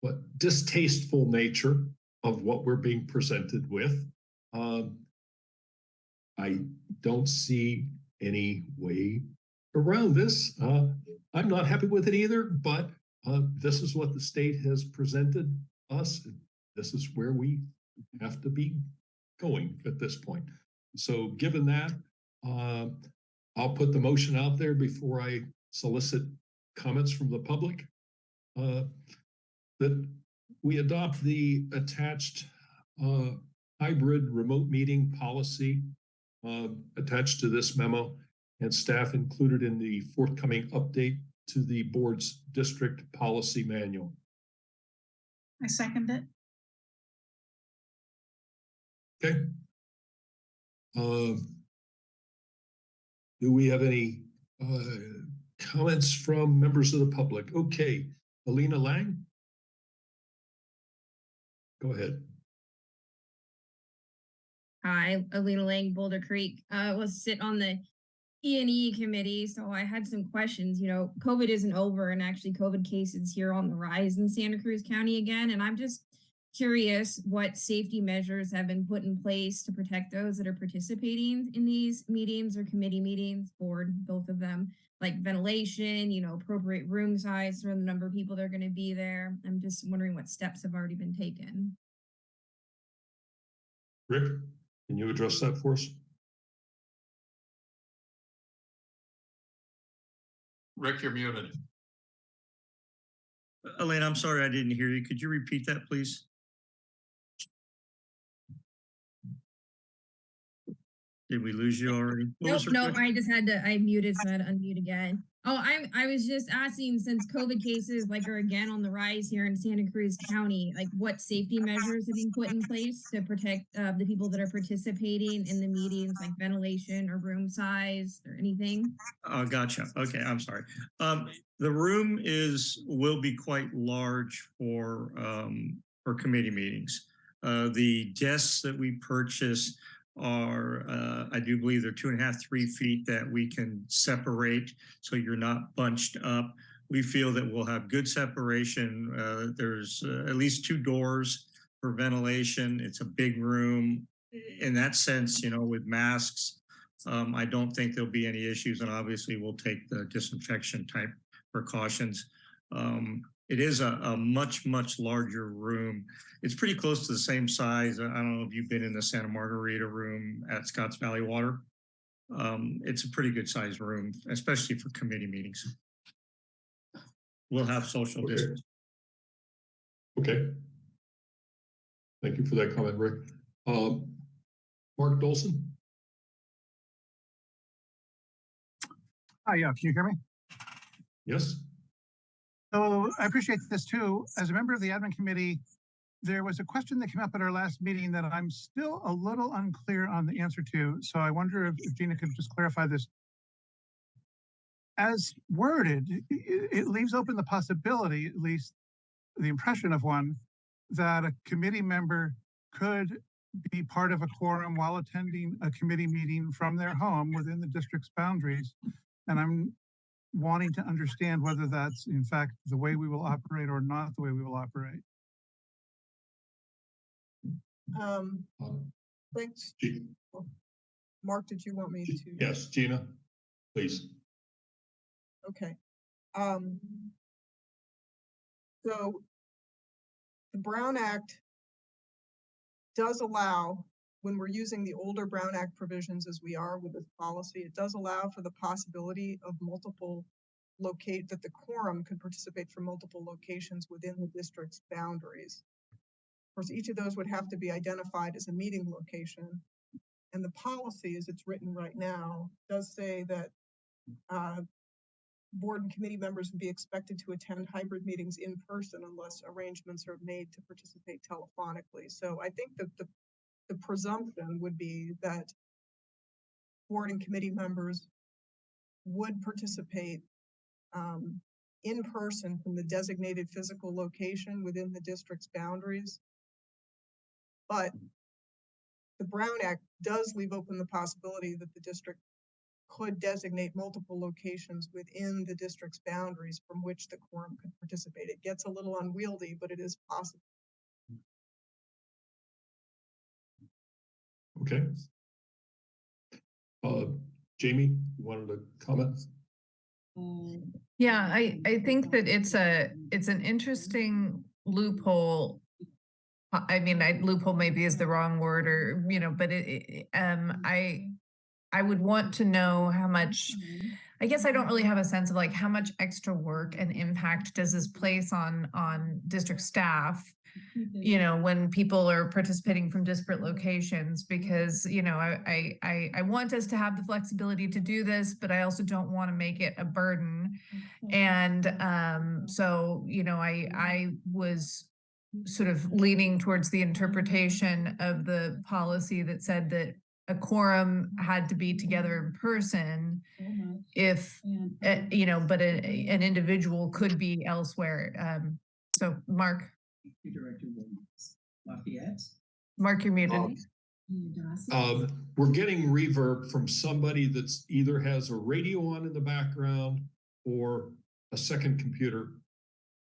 A: what distasteful nature of what we're being presented with, um, I don't see any way around this. Uh, I'm not happy with it either, but, uh, this is what the state has presented us. This is where we have to be going at this point. So given that, uh, I'll put the motion out there before I solicit comments from the public. Uh, That we adopt the attached uh, hybrid remote meeting policy uh, attached to this memo and staff included in the forthcoming update to the board's district policy manual.
G: I second it.
A: Okay. Um, Do we have any uh, comments from members of the public? Okay, Alina Lang? Go ahead.
L: Hi, Alina Lang, Boulder Creek. Uh, was sit on the E and E committee, so I had some questions. You know, COVID isn't over, and actually, COVID cases here on the rise in Santa Cruz County again. And I'm just curious what safety measures have been put in place to protect those that are participating in these meetings or committee meetings, board, both of them, like ventilation, you know, appropriate room size for the number of people that are going to be there. I'm just wondering what steps have already been taken.
A: Rick, can you address that for us?
H: Rick, you're muted.
C: Elaine, I'm sorry, I didn't hear you. Could you repeat that, please? Did we lose you already? What
L: Nope, nope,
C: question?
L: I just had to, I muted, so I had to unmute again. Oh, I'm. I was just asking, since COVID cases like are again on the rise here in Santa Cruz County, like what safety measures have been put in place to protect uh, the people that are participating in the meetings, like ventilation or room size or anything?
C: Oh, gotcha. Okay, I'm sorry. Um, the room is, will be quite large for, um, for committee meetings. Uh, the desks that we purchase are, uh, I do believe they're two and a half, three feet that we can separate so you're not bunched up. We feel that we'll have good separation. Uh, there's uh, at least two doors for ventilation. It's a big room. In that sense, you know, with masks, um, I don't think there'll be any issues and obviously we'll take the disinfection type precautions. Um, It is a, a much, much larger room. It's pretty close to the same size. I I don't know if you've been in the Santa Margarita room at Scotts Valley Water. Um, it's a pretty good sized room, especially for committee meetings. We'll have social
A: Okay.
C: distance.
A: Okay. Thank you for that comment, Rick. Um, Mark Dolson?
M: Hi, yeah, can you hear me?
A: Yes?
M: So I appreciate this too. As a member of the admin committee, there was a question that came up at our last meeting that I'm still a little unclear on the answer to. So I wonder if if Gina could just clarify this. As worded, i- i- it leaves open the possibility, at least the impression of one, that a committee member could be part of a quorum while attending a committee meeting from their home within the district's boundaries. And I'm wanting to understand whether that's in fact the way we will operate or not the way we will operate.
E: Um,
A: Um,
E: thanks.
A: G-
E: Mark, did you want me
A: G-
E: to?
A: Yes, Gina, please.
E: Okay. Um. So. The Brown Act. Does allow, when we're using the older Brown Act provisions as we are with this policy, it does allow for the possibility of multiple. Locate, that the quorum could participate from multiple locations within the district's boundaries. Of course, each of those would have to be identified as a meeting location. And the policy, as it's written right now, does say that. Uh, board and committee members would be expected to attend hybrid meetings in person unless arrangements are made to participate telephonically. So I think that the, the presumption would be that board and committee members would participate um, in person from the designated physical location within the district's boundaries. But the Brown Act does leave open the possibility that the district could designate multiple locations within the district's boundaries from which the quorum could participate. It gets a little unwieldy, but it is possible.
A: Okay. Uh, Jamie, you wanted to comment?
I: Yeah, I, I think that it's a, it's an interesting loophole. I I mean, I loophole maybe is the wrong word or, you know, but it, it, um, I, I would want to know how much, I guess I don't really have a sense of like how much extra work and impact does this place on, on district staff? You know, when people are participating from disparate locations, because, you know, I, I, I, want us to have the flexibility to do this, but I also don't want to make it a burden. And, um, so, you know, I, I was sort of leaning towards the interpretation of the policy that said that a quorum had to be together in person if, uh, you know, but a, an individual could be elsewhere. Um, so Mark,
D: Director Williams. Lafayette?
I: Mark, you're muted.
A: Um, Um, we're getting reverb from somebody that's either has a radio on in the background or a second computer.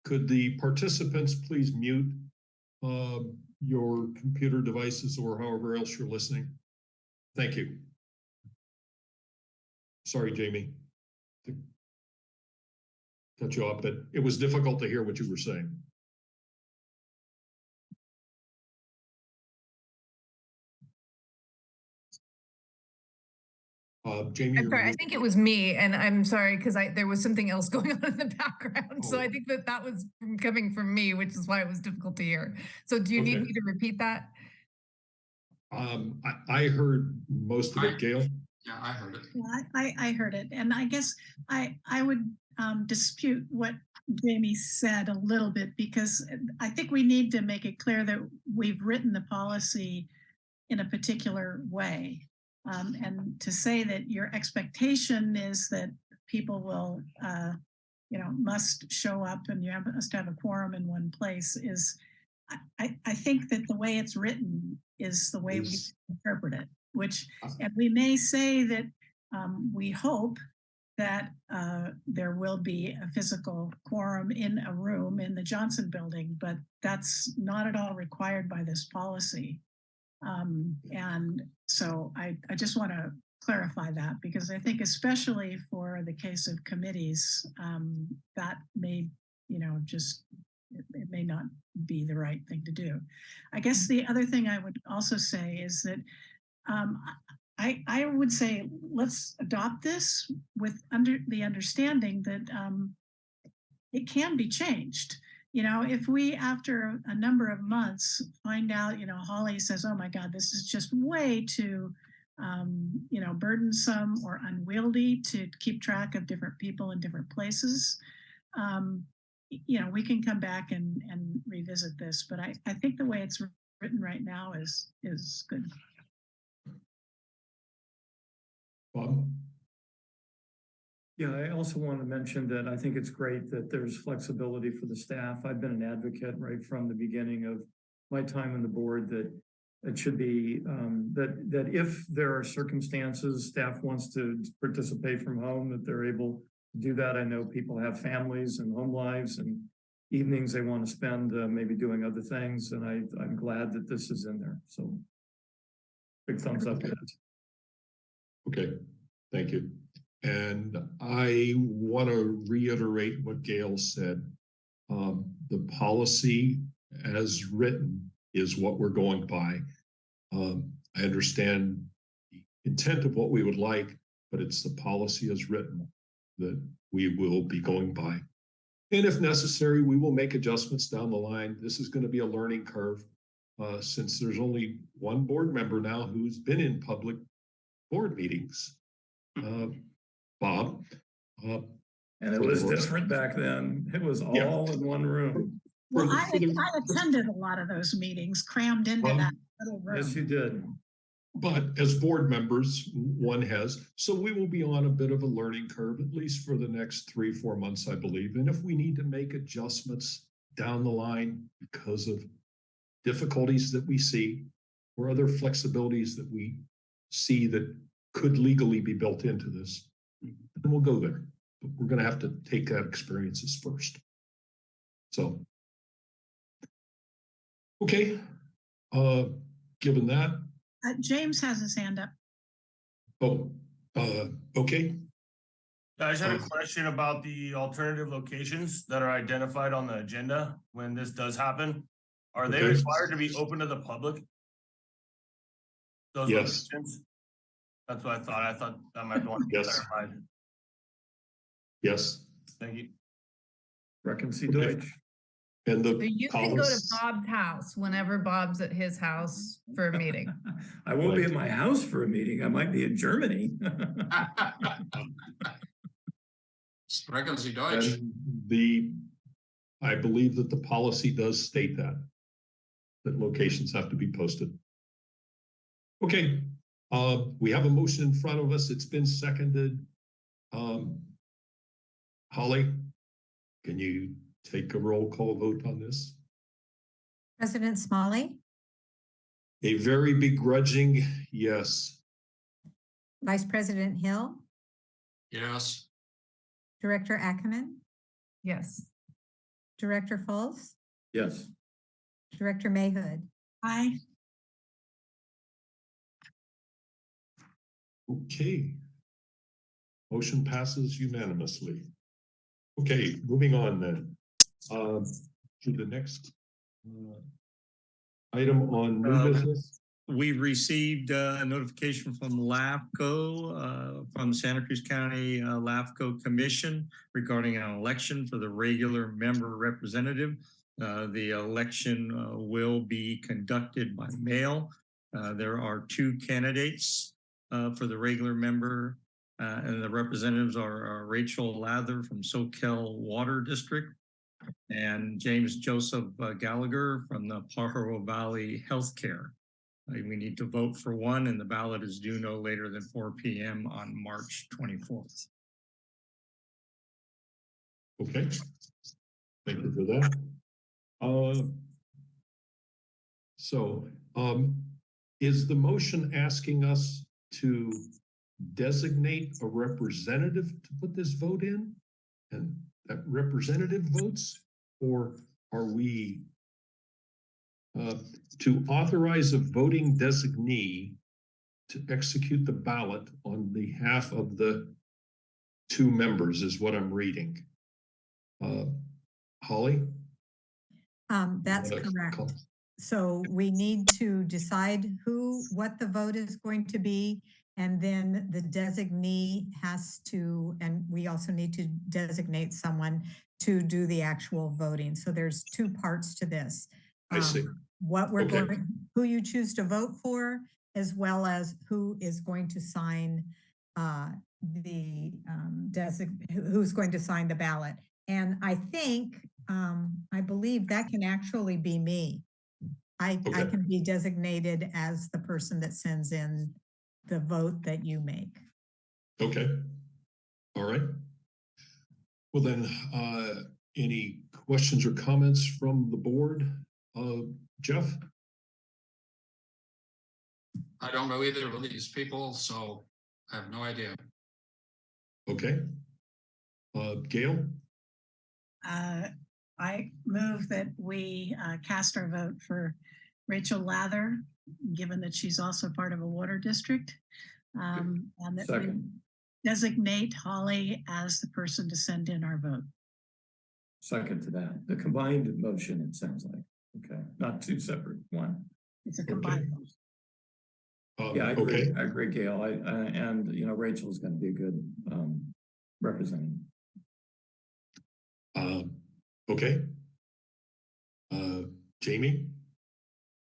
A: Could the participants please mute um, your computer devices or however else you're listening? Thank you. Sorry, Jamie. to Cut you off, but it was difficult to hear what you were saying. Uh, Jamie.
I: I'm sorry, I think it was me and I'm sorry because I, there was something else going on in the background. So I
A: Oh.
I: think that that was from- coming from me, which is why it was difficult to hear. So do you need me to repeat that?
A: Um, I, I heard most of
H: I-
A: it, Gail.
H: Yeah, I heard it.
G: Yeah, I, I I heard it, and I guess I, I would um, dispute what Jamie said a little bit because I think we need to make it clear that we've written the policy in a particular way. Um, and to say that your expectation is that people will, uh, you know, must show up and you have, must have a quorum in one place is, I, I, I think that the way it's written is the way we interpret it, which and we may say that um, we hope that uh, there will be a physical quorum in a room in the Johnson building, but that's not at all required by this policy. Um, and so I, I just want to clarify that because I think especially for the case of committees, um, that may you know, just, it, it may not be the right thing to do. I guess the other thing I would also say is that um, I, I would say, let's adopt this with under the understanding that um, it can be changed. You know, if we, after a number of months, find out, you know, Holly says, oh my God, this is just way too, um, you know, burdensome or unwieldy to keep track of different people in different places. Um, you know, we can come back and, and revisit this, but I, I think the way it's written right now is, is good.
A: Bob?
F: Yeah, I also want to mention that I think it's great that there's flexibility for the staff. I've been an advocate right from the beginning of my time on the board that it should be, um, that, that if there are circumstances, staff wants to participate from home, that they're able to do that. I know people have families and home lives and evenings they want to spend, uh, maybe doing other things, and I, I'm glad that this is in there, so. Big thumbs up.
A: Okay, thank you. And I want to reiterate what Gail said. Um, the policy as written is what we're going by. Um, I understand the intent of what we would like, but it's the policy as written that we will be going by. And if necessary, we will make adjustments down the line. This is going to be a learning curve. Uh, since there's only one board member now who's been in public board meetings. Uh, Bob. uh,
F: And it was different back then. It was
A: Yeah.
F: all in one room.
G: Well, I, I attended a lot of those meetings, crammed into
A: Well,
G: that little room.
F: Yes, you did.
A: But as board members, one has, so we will be on a bit of a learning curve, at least for the next three, four months, I believe. And if we need to make adjustments down the line because of difficulties that we see or other flexibilities that we see that could legally be built into this, then we'll go there. But we're gonna have to take that experiences first. So. Okay, uh, given that,
G: Uh, James has his hand up.
A: Oh, uh, okay,
N: I just had a
A: Um,
N: question about the alternative locations that are identified on the agenda when this does happen. Are they
A: Okay.
N: required to be open to the public? Those
A: Yes.
N: locations? That's what I thought. I thought that might want to be
A: Yes.
N: clarified.
A: yes,
N: Thank you.
F: Reckon see
A: Okay.
F: Deutsch.
A: and the.
I: So you can go to Bob's house whenever Bob's at his house for a meeting.
F: I won't be at my house for a meeting. I might be in Germany.
H: Sprechen Sie Deutsch?
A: And the, I believe that the policy does state that. That locations have to be posted. Okay, uh, we have a motion in front of us. It's been seconded. Um. Holly, can you take a roll call vote on this?
B: President Smolley,
A: A very begrudging yes.
B: Vice President Hill,
H: Yes.
B: Director Ackerman,
I: Yes.
B: Director Fultz,
F: Yes,
B: Director Mayhood.
G: Aye.
A: Okay. Motion passes unanimously. Okay, moving on then. Um, to the next. uh, Item on new
C: Um,
A: business.
C: We received uh, a notification from LAFCO, uh, from Santa Cruz County uh, LAFCO Commission regarding an election for the regular member representative. Uh, The election uh, will be conducted by mail. Uh, There are two candidates uh, for the regular member. uh, And the representatives are Rachel Lather from Soquel Water District and James Joseph uh, Gallagher from the Pajaro Valley Healthcare. Uh, We need to vote for one and the ballot is due no later than four P M on March twenty-fourth.
A: Okay. Thank you for that. Uh. So, um, is the motion asking us to designate a representative to put this vote in? And that representative votes, or are we uh, to authorize a voting designee to execute the ballot on behalf of the two members is what I'm reading. Uh, Holly?
B: Um, that's correct.
A: call-
B: So we need to decide who, what the vote is going to be. And then the designee has to, and we also need to designate someone to do the actual voting. So there's two parts to this.
A: I see.
B: Um, What we're
A: Okay.
B: going, who you choose to vote for, as well as who is going to sign uh, the um, design, who's going to sign the ballot. And I think, um, I believe that can actually be me. I, I can be designated as the person that sends in the vote that you make.
A: Okay. All right. Well then, uh, any questions or comments from the board? Uh, Jeff?
H: I don't know either of these people, so I have no idea.
A: Okay. Uh, Gail?
G: Uh, I move that we uh, cast our vote for Rachel Lather, given that she's also part of a water district. Um, and that we
D: Second.
G: designate Holly as the person to send in our vote.
D: Second to that, the combined motion, it sounds like, okay, not two separate, one.
G: It's a combined. vote.
A: Uh,
D: Yeah, I agree,
A: Okay,
D: I agree, Gail, I, I, and, you know, Rachel's gonna be a good, um, representative.
A: um, okay. Uh, Jamie?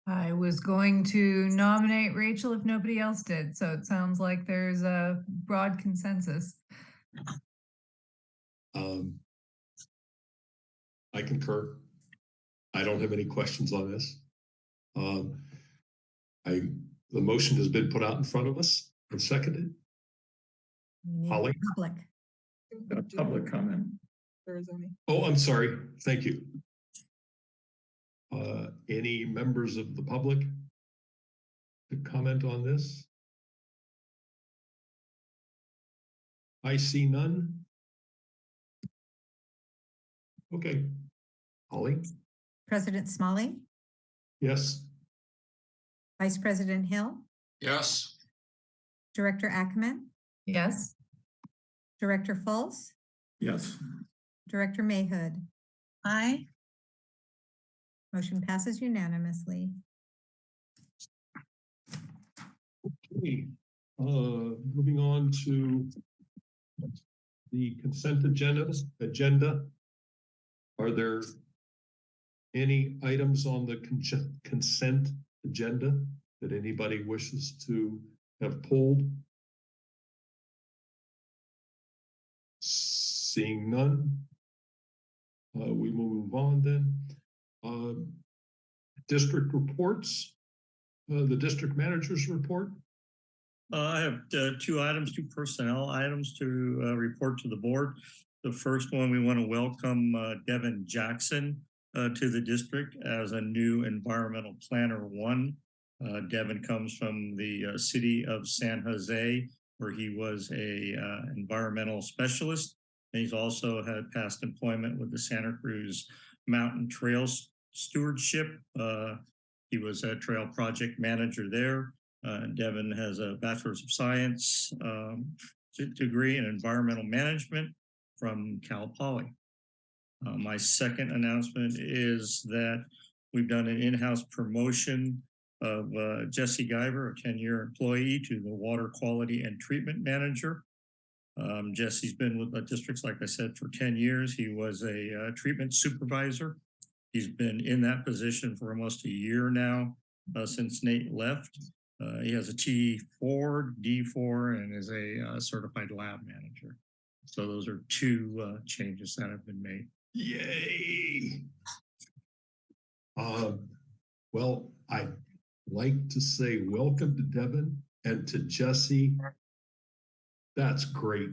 I: I was going to nominate Rachel if nobody else did, so it sounds like there's a broad consensus.
A: Um, I concur. I don't have any questions on this. Um, I, the motion has been put out in front of us and seconded. Holly?
B: Public.
D: Uh, Public comment.
E: There is.
A: Oh, I'm sorry. Thank you. Uh, any members of the public to comment on this? I see none. Okay. Holly?
B: President Smolley,
A: Yes?
B: Vice President Hill,
H: Yes,
B: Director Ackerman,
I: Yes,
B: Director Fultz,
D: Yes.
B: Director Mayhood.
G: Aye.
B: Motion passes unanimously.
A: Okay, uh, moving on to the consent agenda, agenda. Are there any items on the consent agenda that anybody wishes to have pulled? Seeing none. Uh, we will move on then. Uh, district reports, uh, the district manager's report.
C: Uh, I have uh, two items, two personnel items to uh, report to the board. The first one, we want to welcome Devin Jackson to the district as a new environmental planner one. Devin comes from the city of San Jose, where he was a environmental specialist. He's also had past employment with the Santa Cruz Mountain Trails Stewardship. Uh, He was a trail project manager there. Uh, Devin has a bachelor's of science um, degree in environmental management from Cal Poly. Uh, my second announcement is that we've done an in-house promotion of uh, Jesse Guyver, a 10-year employee, to the water quality and treatment manager. Um, Jesse's been with the districts, like I said, for 10 years. He was a uh, treatment supervisor. He's been in that position for almost a year now, uh, since Nate left. Uh, he has a T4, D4, and is a uh, certified lab manager. So those are two uh, changes that have been made.
A: Yay. Um, well, I'd like to say welcome to Devin and to Jesse. That's great.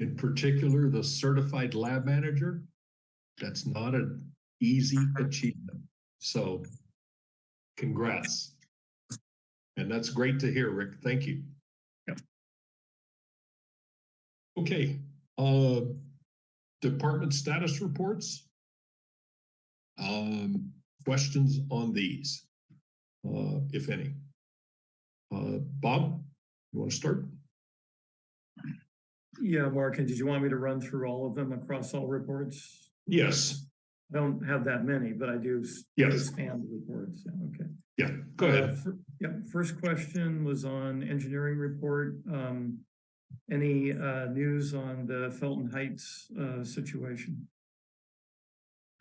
A: In particular, the certified lab manager. That's not an easy achievement. So congrats. And that's great to hear, Rick. Thank you.
C: Yep.
A: Okay, uh, department status reports. Um, questions on these, uh, if any? Uh, Bob, you want to start?
F: Yeah, Mark, and did you want me to run through all of them across all reports?
A: Yes,
F: I don't have that many, but I do.
A: Yes.
F: Span the reports, yeah, okay.
A: Yeah, go
F: Uh,
A: ahead.
F: fir- Yep, first question was on engineering report. Um, any, uh, news on the Felton Heights, uh, situation?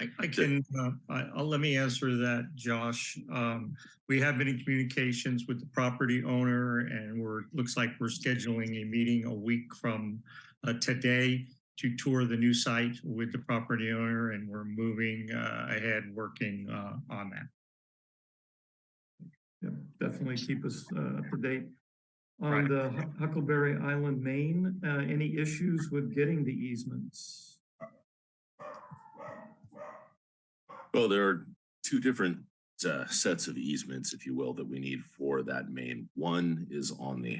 C: I, I can, uh, I, I'll, let me answer that, Josh. Um, we have been in communications with the property owner and we're, looks like we're scheduling a meeting a week from uh, today to tour the new site with the property owner and we're moving uh, ahead, working uh, on that.
F: Yep, definitely keep us, uh, up to date. On
C: Right.
F: the Huckleberry Island, main, uh, any issues with getting the easements?
J: Well, there are two different uh, sets of easements, if you will, that we need for that main. One is on the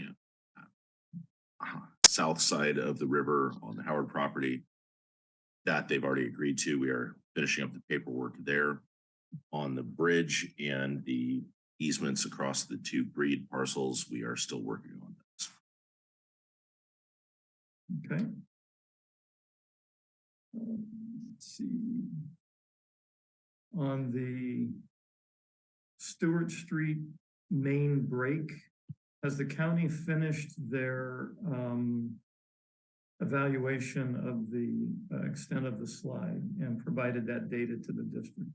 J: uh, south side of the river on the Howard property. That they've already agreed to. We are finishing up the paperwork there. On the bridge and the easements across the two breed parcels, we are still working on those.
F: Okay. Um, Let's see. On the Stewart Street main break, has the county finished their um evaluation of the uh, extent of the slide and provided that data to the district?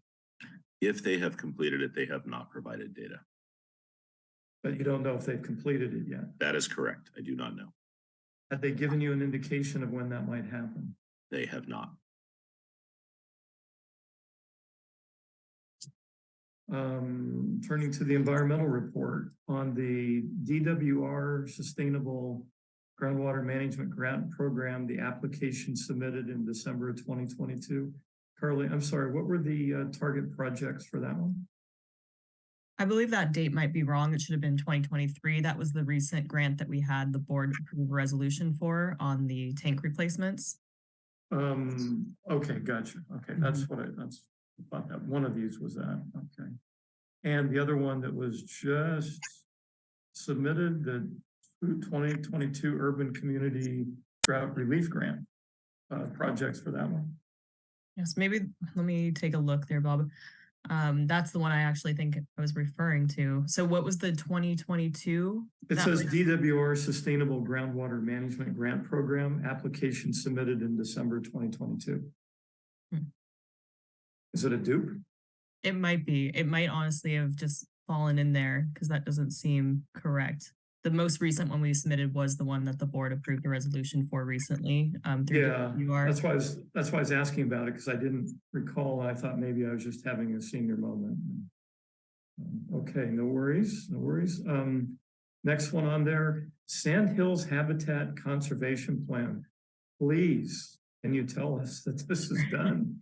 J: If they have completed it, they have not provided data.
F: But you don't know if they've completed it yet.
J: That is correct. I do not know.
F: Have they given you an indication of when that might happen?
J: They have not.
F: Um, turning to the environmental report on the DWR Sustainable Groundwater Management Grant Program, the application submitted in December of twenty twenty-two. Carly, I'm sorry, what were the uh, target projects for that one?
K: I believe that date might be wrong. It should have been twenty twenty-three. That was the recent grant that we had the board approve resolution for on the tank replacements.
F: Um, okay, gotcha. Okay, that's what I, that's, That one of these was that, okay. And the other one that was just submitted, the twenty twenty-two Urban Community Drought Relief Grant. Uh, projects for that one.
K: Yes, maybe, let me take a look there, Bob. Um, that's the one I actually think I was referring to. So what was the twenty twenty-two?
F: It says DWR Sustainable Groundwater Management Grant Program, application submitted in December twenty twenty-two.
K: Hmm.
F: Is it a dupe?
K: It might be. It might honestly have just fallen in there because that doesn't seem correct. The most recent one we submitted was the one that the board approved a resolution for recently. Um, through
F: Yeah, that's why I was, that's why I was asking about it, because I didn't recall. I thought maybe I was just having a senior moment. Um, Okay, no worries, no worries. Um, next one on there, Sand Hills Habitat Conservation Plan. Please, can you tell us that this is done?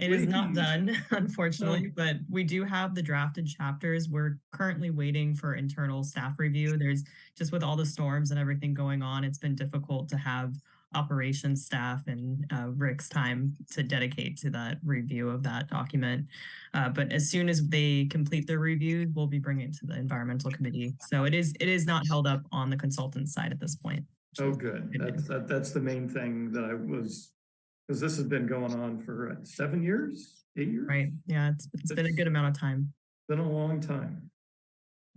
K: It is not done, unfortunately, but we do have the drafted chapters. We're currently waiting for internal staff review. There's just with all the storms and everything going on, it's been difficult to have operations staff and uh, Rick's time to dedicate to that review of that document. Uh, but as soon as they complete their review, we'll be bringing it to the environmental committee. So it is it is not held up on the consultant side at this point.
F: Oh, good. That's, that, that's the main thing that I was, because this has been going on for uh, seven years, eight years?
K: Right? Yeah, it's it's been a good amount of time.
F: been a long time.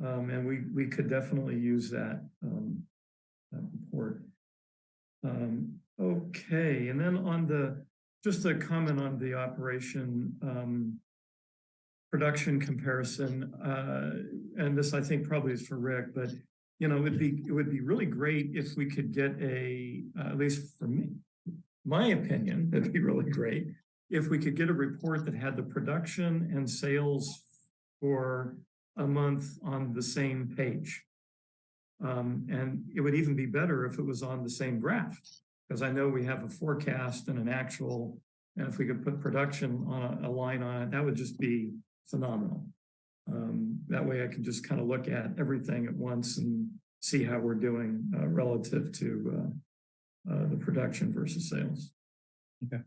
F: Um, and we, we could definitely use that, um, that report. Um, okay, and then on the, just a comment on the operation, um, production comparison, uh, and this I think probably is for Rick, but, you know, it'd be, it would be really great if we could get a, uh, at least for me, my opinion, it'd be really great if we could get a report that had the production and sales for a month on the same page. Um, and it would even be better if it was on the same graph, because I know we have a forecast and an actual, and if we could put production on a, a line on it, that would just be phenomenal. Um, that way I can just kind of look at everything at once and see how we're doing, uh, relative to, uh, the production versus sales.
A: Okay.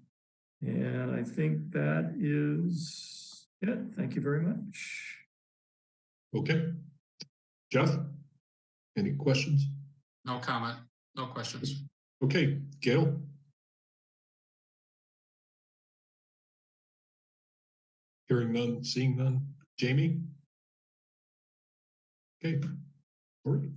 F: And I think that is it. Thank you very much.
A: Okay. Jeff? Any questions?
H: No comment, no questions.
A: Okay, Gail? Hearing none, seeing none. Jamie? Okay, all right.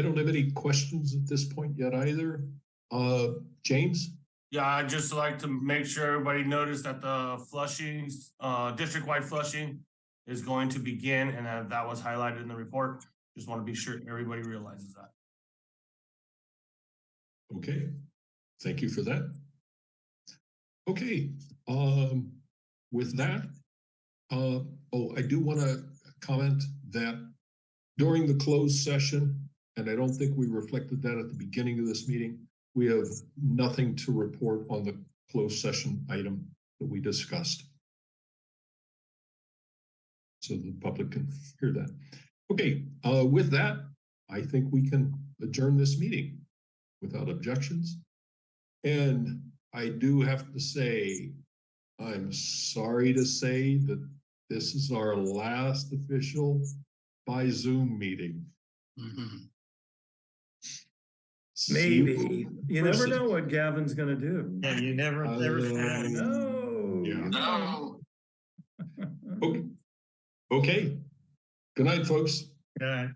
A: I don't have any questions at this point yet either. Uh, James?
N: Yeah, I'd just like to make sure everybody noticed that the flushing, uh, district-wide flushing is going to begin and that that was highlighted in the report. Just want to be sure everybody realizes that.
A: Okay, thank you for that. Okay, um, with that, uh, oh, I do want to comment that during the closed session, and I don't think we reflected that at the beginning of this meeting, we have nothing to report on the closed session item that we discussed. So the public can hear that. Okay, uh, with that, I think we can adjourn this meeting without objections. And I do have to say, I'm sorry to say that this is our last official by Zoom meeting. See you
F: Maybe. You never know what Gavin's gonna do.
C: Yeah, you never, never.
A: Uh,
F: No.
A: Yeah.
H: No.
A: Okay. Okay. Good night, folks.
C: Yeah.